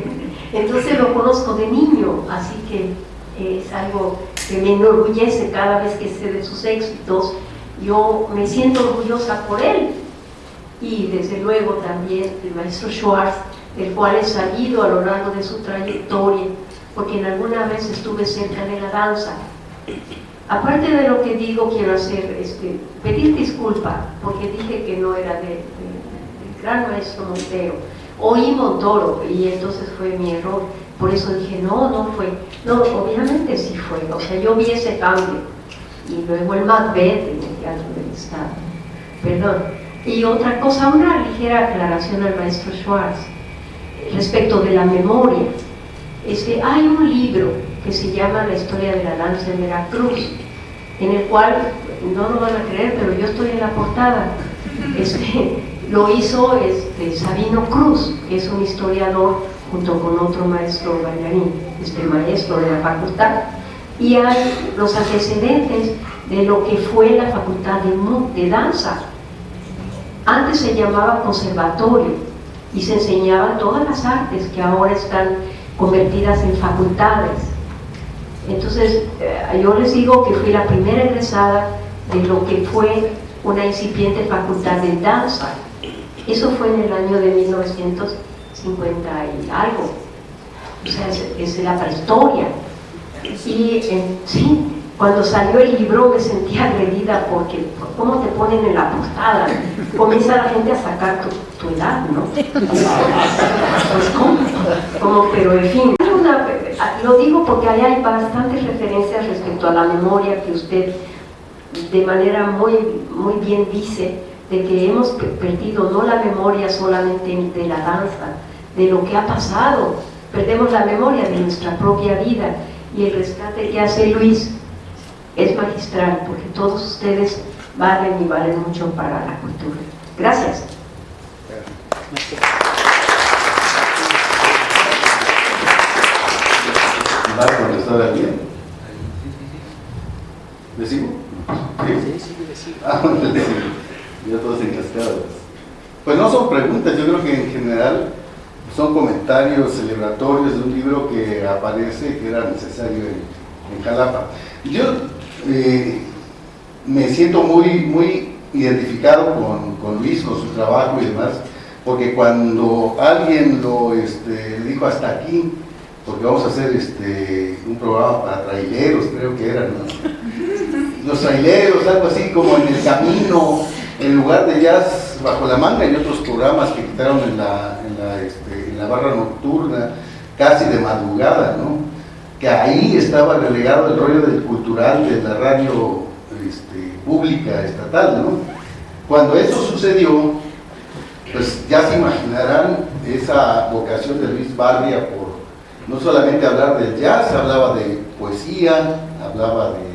entonces lo conozco de niño, así que es algo que me enorgullece cada vez que sé de sus éxitos, yo me siento orgullosa por él, y desde luego también el maestro Schwartz, del cual he salido a lo largo de su trayectoria, porque en alguna vez estuve cerca de la danza. Aparte de lo que digo, quiero hacer, este, pedir disculpa, porque dije que no era del de, gran maestro Montero. Oí Montoro, y entonces fue mi error. Por eso dije, no, no fue. No, obviamente sí fue. O sea, yo vi ese cambio. Y luego el Macbeth en el Teatro del Estado. Perdón. Y otra cosa, una ligera aclaración al maestro Schwartz respecto de la memoria. Este, hay un libro que se llama La historia de la danza en Veracruz, en el cual, no lo van a creer, pero yo estoy en la portada. Este, lo hizo este, Sabino Cruz, que es un historiador junto con otro maestro bailarín, este maestro de la facultad. Y hay los antecedentes de lo que fue la facultad de danza. Antes se llamaba conservatorio y se enseñaban todas las artes que ahora están convertidas en facultades. Entonces, eh, yo les digo que fui la primera egresada de lo que fue una incipiente facultad de danza. Eso fue en el año de 1950 y algo. O sea, es, la prehistoria. Y sí, cuando salió el libro me sentí agredida porque, ¿cómo te ponen en la portada? Comienza la gente a sacar tu, edad, ¿no? Pues, ¿cómo? pero en fin, lo digo porque ahí hay bastantes referencias respecto a la memoria que usted de manera muy, muy bien dice, de que hemos perdido no la memoria solamente de la danza, de lo que ha pasado, perdemos la memoria de nuestra propia vida y el rescate que hace Luis es magistral, porque todos ustedes valen y valen mucho para la cultura. Gracias. ¿Va a contestar alguien? ¿Le sigo? ¿Sí? Sí, Ah, le sigo. Ya todos encascados. Pues no son preguntas, yo creo que en general son comentarios celebratorios de un libro que aparece que era necesario en, en Jalapa. Yo eh, me siento muy, muy identificado con, con, Luis, con su trabajo y demás, porque cuando alguien lo este, dijo hasta aquí, porque vamos a hacer este, un programa para traileros, creo que eran, los traileros, algo así como en el camino, en lugar de jazz bajo la manga y otros programas que quitaron en la, en la, este, en la barra nocturna, casi de madrugada, ¿no? Que ahí estaba relegado el rollo del cultural de la radio este, pública estatal, ¿no? Cuando eso sucedió, pues ya se imaginarán esa vocación de Luis Barria por no solamente hablar del jazz, hablaba de poesía, hablaba de,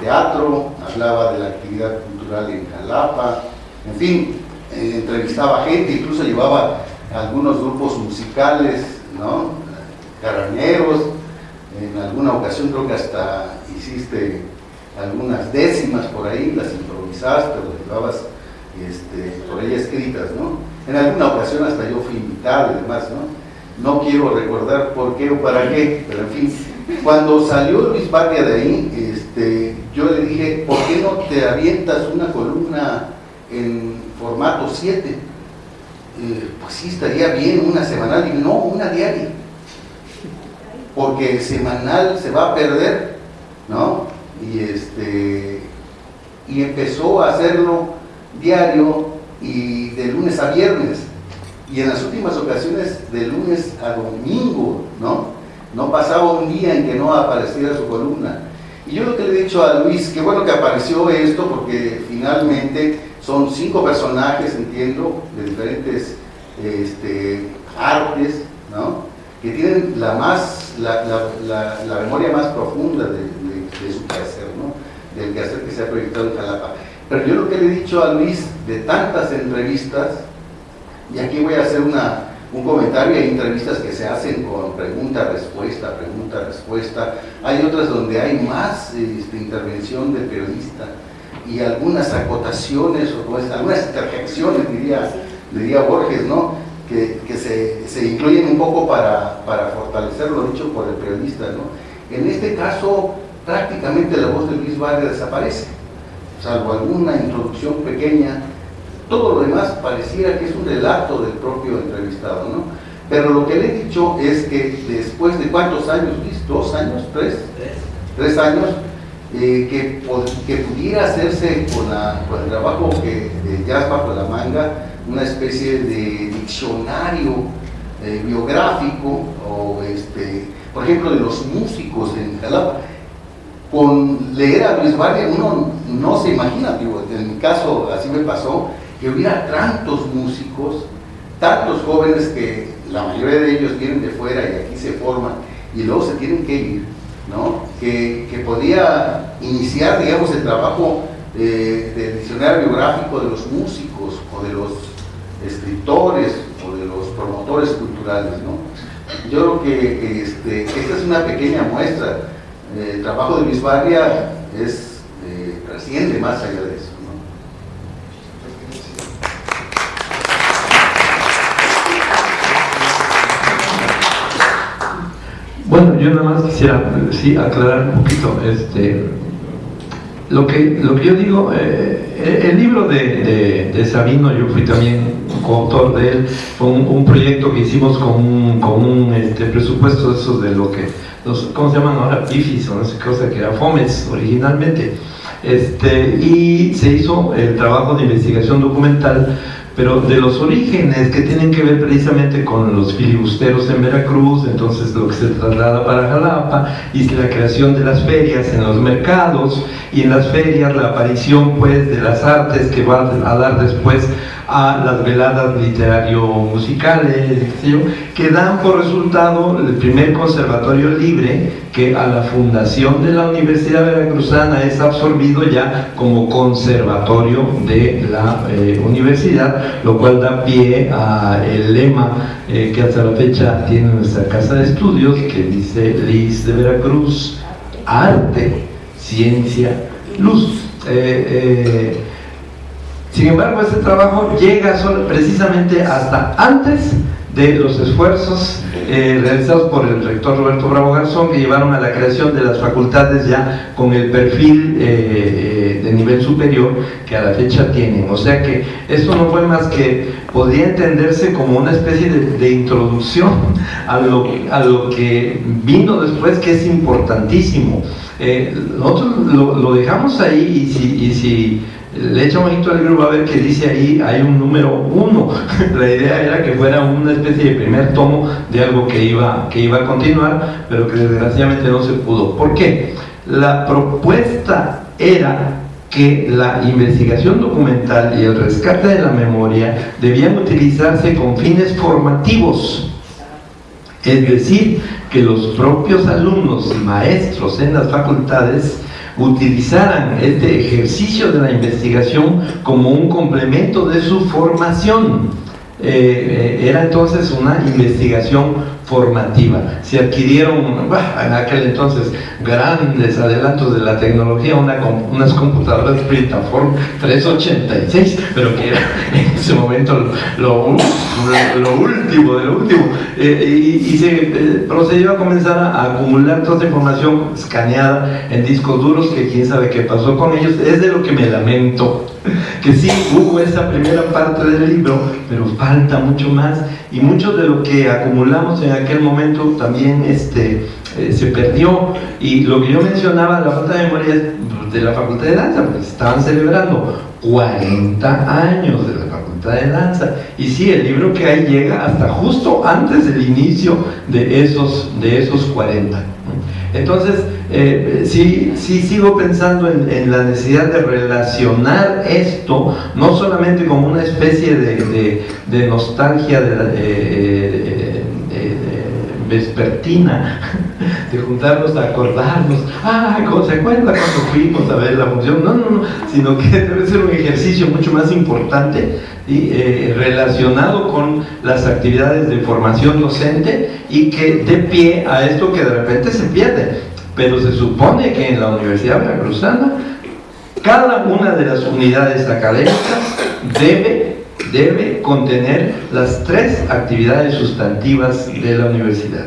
teatro, hablaba de la actividad cultural en Jalapa, en fin, eh, entrevistaba gente, incluso llevaba algunos grupos musicales, ¿no? Carañeros, en alguna ocasión creo que hasta hiciste algunas décimas por ahí, las improvisaste o las llevabas este, por ahí escritas, ¿no? En alguna ocasión hasta yo fui invitado y demás, ¿no? No quiero recordar por qué o para qué, pero en fin. Cuando salió Luis Barria de ahí, este, yo le dije, ¿por qué no te avientas una columna en formato 7? Eh, pues sí, estaría bien una semanal, y no, una diaria porque semanal se va a perder, ¿no? Y, este, y empezó a hacerlo diario y de lunes a viernes. Y en las últimas ocasiones de lunes a domingo, ¿no? No pasaba un día en que no apareciera su columna. Y yo lo que le he dicho a Luis, que bueno que apareció esto, porque finalmente son cinco personajes, entiendo, de diferentes este, artes, ¿no? Que tienen la, más, la, la, la, memoria más profunda de, su quehacer, ¿no? del quehacer que se ha proyectado en Jalapa. Pero yo lo que le he dicho a Luis de tantas entrevistas, y aquí voy a hacer una, un comentario, hay entrevistas que se hacen con pregunta-respuesta, pregunta-respuesta, hay otras donde hay más este, intervención del periodista y algunas acotaciones o algunas interjecciones, diría, diría Borges, ¿no? Que, se, incluyen un poco para, fortalecer lo dicho por el periodista. ¿no? En este caso, prácticamente la voz de Luis Vargas desaparece, salvo alguna introducción pequeña. Todo lo demás pareciera que es un relato del propio entrevistado. ¿no? Pero lo que le he dicho es que después de cuántos años, Luis, dos años, tres, tres años, eh, que, pudiera hacerse con, el trabajo que de Jazz bajo la manga, una especie de diccionario eh, biográfico, o este, por ejemplo, de los músicos en Jalapa. Con leer a Luis Barria uno no se imagina, digo, en mi caso así me pasó, que hubiera tantos músicos, tantos jóvenes que la mayoría de ellos vienen de fuera y aquí se forman y luego se tienen que ir, ¿no? Que, que podía iniciar, digamos, el trabajo eh, del diccionario biográfico de los músicos o de los escritores o de los promotores culturales, ¿no? Yo creo que este, esta es una pequeña muestra. El trabajo de Luis Barria es, eh, trasciende más allá de eso. ¿no? Bueno, yo nada más quisiera sí, aclarar un poquito. Este, lo, que, lo que yo digo, eh, el libro de, Sabino, yo fui también coautor de él, fue un, proyecto que hicimos con un, con un este, presupuesto de esos de lo que, los, ¿cómo se llaman ahora? PIFIS o no sé cosa, que era FOMES originalmente. Este, y se hizo el trabajo de investigación documental pero de los orígenes que tienen que ver precisamente con los filibusteros en Veracruz, entonces lo que se traslada para Jalapa, y la creación de las ferias en los mercados, y en las ferias la aparición pues de las artes que va a dar después a las veladas literario-musicales, que dan por resultado el primer conservatorio libre que a la fundación de la Universidad Veracruzana es absorbido ya como conservatorio de la eh, universidad, lo cual da pie al lema eh, que hasta la fecha tiene nuestra casa de estudios, que dice Liz de Veracruz, arte, ciencia, luz. Eh, sin embargo, este trabajo llega precisamente hasta antes de los esfuerzos eh, realizados por el rector Roberto Bravo Garzón que llevaron a la creación de las facultades ya con el perfil eh, eh, de nivel superior que a la fecha tienen. O sea que esto no fue más que, podría entenderse como una especie de, introducción a lo, a lo, que vino después que es importantísimo. nosotros lo, dejamos ahí y si le echa un ojito al va a ver que dice ahí. Hay un número uno. La idea era que fuera una especie de primer tomo de algo que iba, que iba a continuar pero que desgraciadamente no se pudo. ¿por qué? la propuesta era que la investigación documental y el rescate de la memoria debían utilizarse con fines formativos. Es decir, que los propios alumnos y maestros en las facultades utilizaran este ejercicio de la investigación como un complemento de su formación. Eh, eh, era entonces una investigación formativa. Se adquirieron en aquel entonces grandes adelantos de la tecnología, una, unas computadoras Printaform 386, pero que era en ese momento lo, lo, lo último de lo último. Eh, y, y, se eh, procedió a comenzar a, acumular toda esa información escaneada en discos duros, que quién sabe qué pasó con ellos, es de lo que me lamento que sí hubo esa primera parte del libro, pero falta mucho más y mucho de lo que acumulamos en aquel momento también este, eh, se perdió. Y lo que yo mencionaba, la falta de memoria de la Facultad de Danza, porque estaban celebrando 40 años de la Facultad de Danza. Y sí, el libro que hay llega hasta justo antes del inicio de esos, de esos 40 entonces, eh, sí, sí sigo pensando en, la necesidad de relacionar esto, no solamente como una especie de, nostalgia de, de, vespertina, de juntarnos a acordarnos, ah, ¿cómo se acuerda cuando fuimos a ver la función? No, no, no, sino que debe ser un ejercicio mucho más importante y eh, relacionado con las actividades de formación docente y que dé pie a esto que de repente se pierde. Pero se supone que en la Universidad Veracruzana cada una de las unidades académicas debe debe contener las tres actividades sustantivas de la universidad.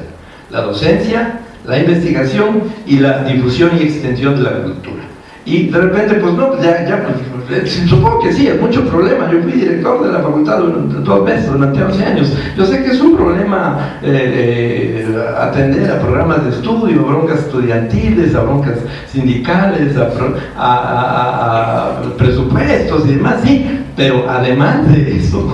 La docencia, la investigación y la difusión y extensión de la cultura. Y de repente, pues no, ya, ya pues, supongo que sí, es mucho problema. Yo fui director de la facultad durante dos meses, durante 11 años. Yo sé que es un problema eh, eh, atender a programas de estudio, a broncas estudiantiles, a broncas sindicales, a presupuestos y demás, sí, pero además de eso,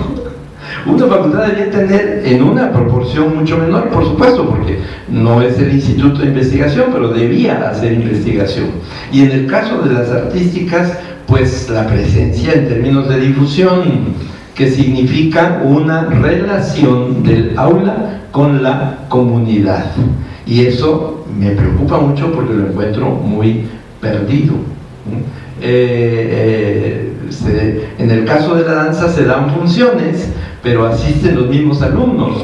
una facultad debería tener en una proporción mucho menor, por supuesto, porque no es el instituto de investigación, pero debía hacer investigación. Y en el caso de las artísticas, pues la presencia en términos de difusión, que significa una relación del aula con la comunidad. Y eso me preocupa mucho porque lo encuentro muy perdido. Eh, eh, en el caso de la danza se dan funciones, pero asisten los mismos alumnos.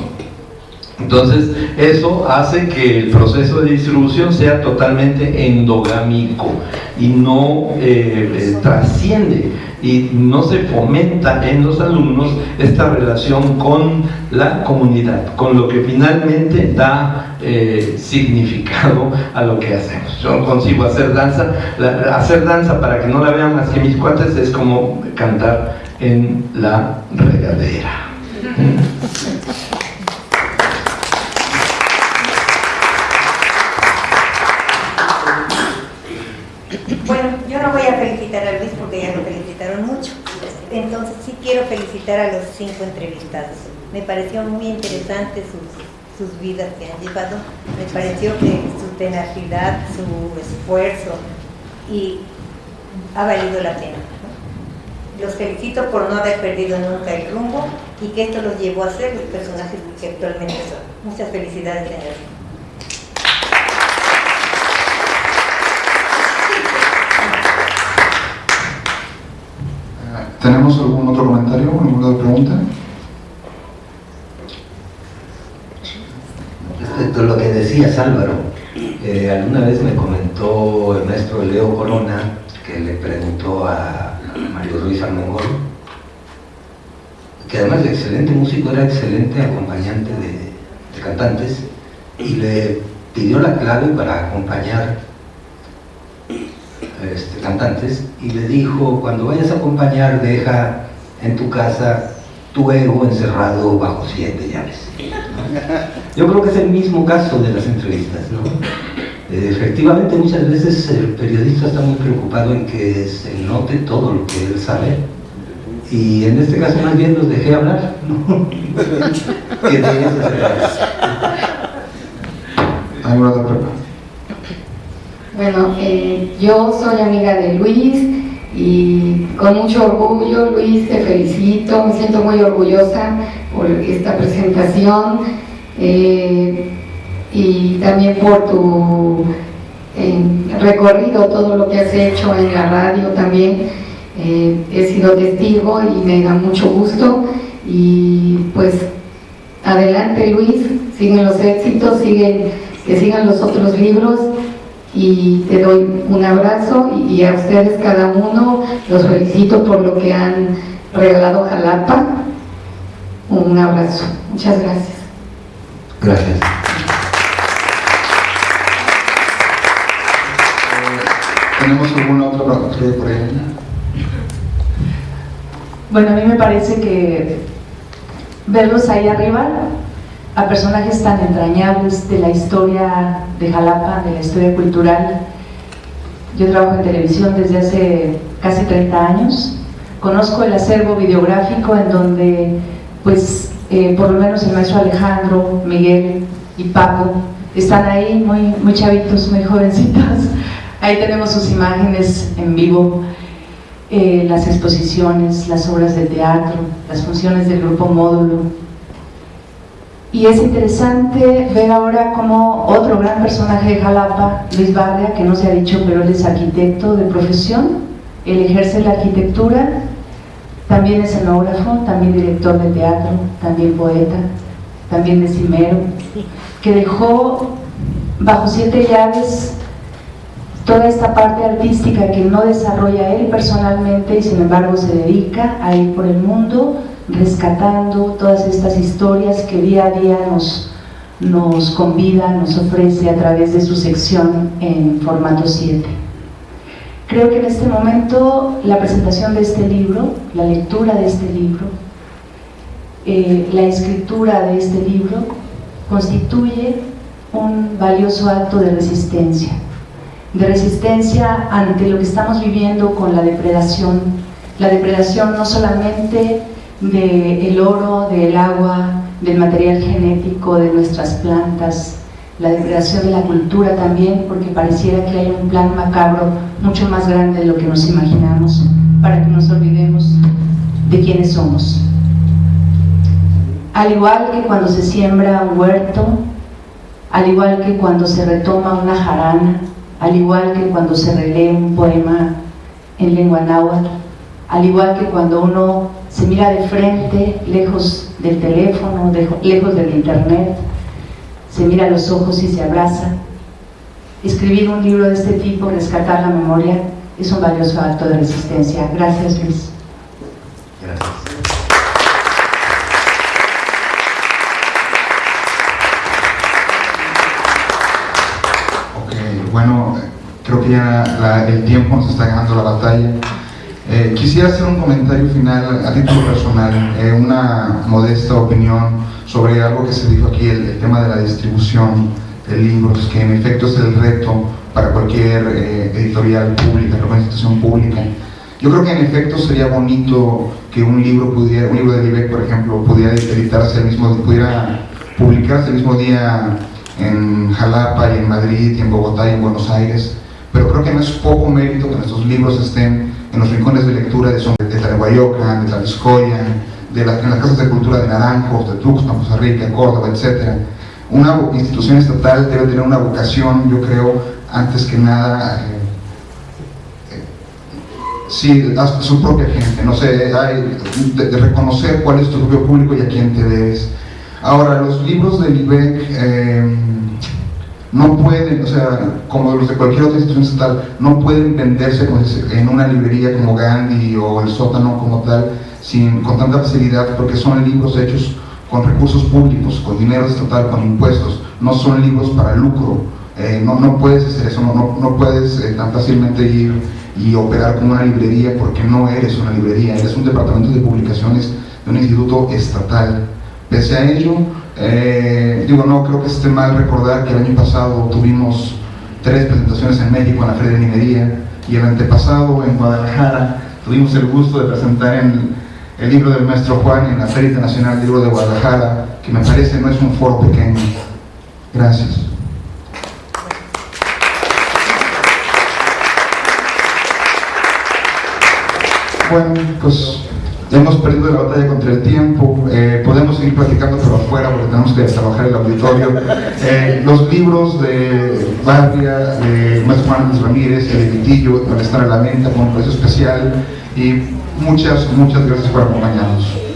Entonces, eso hace que el proceso de distribución sea totalmente endogámico y no eh, trasciende y no se fomenta en los alumnos esta relación con la comunidad, con lo que finalmente da eh, significado a lo que hacemos. Yo consigo hacer danza, hacer danza para que no la vean más que mis cuates es como cantar en la regadera. Bueno, yo no voy a felicitar a Luis porque ya lo felicitaron mucho. Entonces sí quiero felicitar a los cinco entrevistados. Me pareció muy interesante sus, sus vidas que han llevado. Me pareció que su tenacidad, su esfuerzo y ha valido la pena. Los felicito por no haber perdido nunca el rumbo y que esto los llevó a ser los personajes que actualmente son. Muchas felicidades, señor. ¿Tenemos algún otro comentario, alguna otra pregunta? Respecto a lo que decías Álvaro, eh, alguna vez me comentó el maestro Leo Corona que le preguntó a Mario Ruiz Armengol que además de excelente músico era excelente acompañante de cantantes y le pidió la clave para acompañar este, cantantes y le dijo, cuando vayas a acompañar, deja en tu casa tu ego encerrado bajo siete llaves. Yo creo que es el mismo caso de las entrevistas. ¿no? Eh, efectivamente, muchas veces el periodista está muy preocupado en que se note todo lo que él sabe y en este caso más bien los dejé hablar. ¿no? ¿Alguna otra pregunta? Bueno, eh, yo soy amiga de Luis y con mucho orgullo, Luis, te felicito, me siento muy orgullosa por esta presentación eh, y también por tu eh, recorrido, todo lo que has hecho en la radio también. he sido testigo y me da mucho gusto. Y pues adelante Luis, siguen los éxitos, siguen, que sigan los otros libros y te doy un abrazo y a ustedes cada uno los felicito por lo que han regalado Jalapa. Un abrazo. Muchas gracias. Gracias. ¿Tenemos alguna otra pregunta por ahí? Bueno, a mí me parece que verlos ahí arriba a personajes tan entrañables de la historia de Jalapa, de la historia cultural. Yo trabajo en televisión desde hace casi 30 años. Conozco el acervo videográfico en donde, pues, eh, por lo menos el maestro Alejandro, Miguel y Paco están ahí muy, muy chavitos, muy jovencitos. Ahí tenemos sus imágenes en vivo, eh, las exposiciones, las obras de teatro, las funciones del grupo Módulo, y es interesante ver ahora como otro gran personaje de Jalapa, Luis Barria, que no se ha dicho, pero él es arquitecto de profesión, él ejerce la arquitectura, también es escenógrafo, también director de teatro, también poeta, también decimero, que dejó bajo siete llaves toda esta parte artística que no desarrolla él personalmente y sin embargo se dedica a ir por el mundo rescatando todas estas historias que día a día nos, nos convida, nos ofrece a través de su sección en formato 7. Creo que en este momento la presentación de este libro, la lectura de este libro, eh, la escritura de este libro constituye un valioso acto de resistencia, de resistencia ante lo que estamos viviendo con la depredación, la depredación no solamente del oro, del agua, del material genético de nuestras plantas, la degradación de la cultura también, porque pareciera que hay un plan macabro mucho más grande de lo que nos imaginamos, para que nos olvidemos de quiénes somos. Al igual que cuando se siembra un huerto, al igual que cuando se retoma una jarana, al igual que cuando se relee un poema en lengua náhuatl, al igual que cuando uno se mira de frente, lejos del teléfono, lejos del internet, se mira los ojos y se abraza. Escribir un libro de este tipo, rescatar la memoria, es un valioso acto de resistencia. Gracias, Luis. Gracias. Ok, bueno, creo que ya el tiempo está ganando la batalla. Eh, quisiera hacer un comentario final a título personal, eh, una modesta opinión sobre algo que se dijo aquí, el, tema de la distribución de libros, que en efecto es el reto para cualquier eh, editorial pública, cualquier institución pública. Yo creo que en efecto sería bonito que un libro pudiera, un libro de Libeck, por ejemplo, pudiera editarse el mismo, pudiera publicarse el mismo día en Jalapa y en Madrid y en Bogotá y en Buenos Aires, pero creo que no es poco mérito que nuestros libros estén en los rincones de lectura de, de Tlahuayocan, de Tlaviscoya, de las, en las casas de cultura de Naranjos, de Tuxpan, Costa Rica, Córdoba, etc. Una institución estatal debe tener una vocación, yo creo, antes que nada, eh, eh, sí, a su propia gente, no sé, hay, de, reconocer cuál es tu propio público y a quién te debes. Ahora, los libros de Libeck, eh, no pueden, o sea, como los de cualquier otra institución estatal, no pueden venderse en una librería como Gandhi o el sótano como tal, sin, con tanta facilidad, porque son libros hechos con recursos públicos, con dinero estatal, con impuestos, no son libros para lucro, eh, no, no puedes hacer eso, no, no, puedes eh, tan fácilmente ir y operar como una librería porque no eres una librería, eres un departamento de publicaciones de un instituto estatal. Pese a ello, eh, digo, no creo que esté mal recordar que el año pasado tuvimos tres presentaciones en México en la Feria de Minería y el antepasado en Guadalajara tuvimos el gusto de presentar el libro del maestro Juan en la Feria Internacional del Libro de Guadalajara, que me parece no es un foro pequeño. Gracias. Bueno, pues hemos perdido la batalla contra el tiempo, eh, podemos seguir platicando pero afuera porque tenemos que trabajar el auditorio. Eh, los libros de Barria, de Maestro Juan Ramírez de Vitillo van a estar a la venta con un precio especial y muchas, muchas gracias por acompañarnos.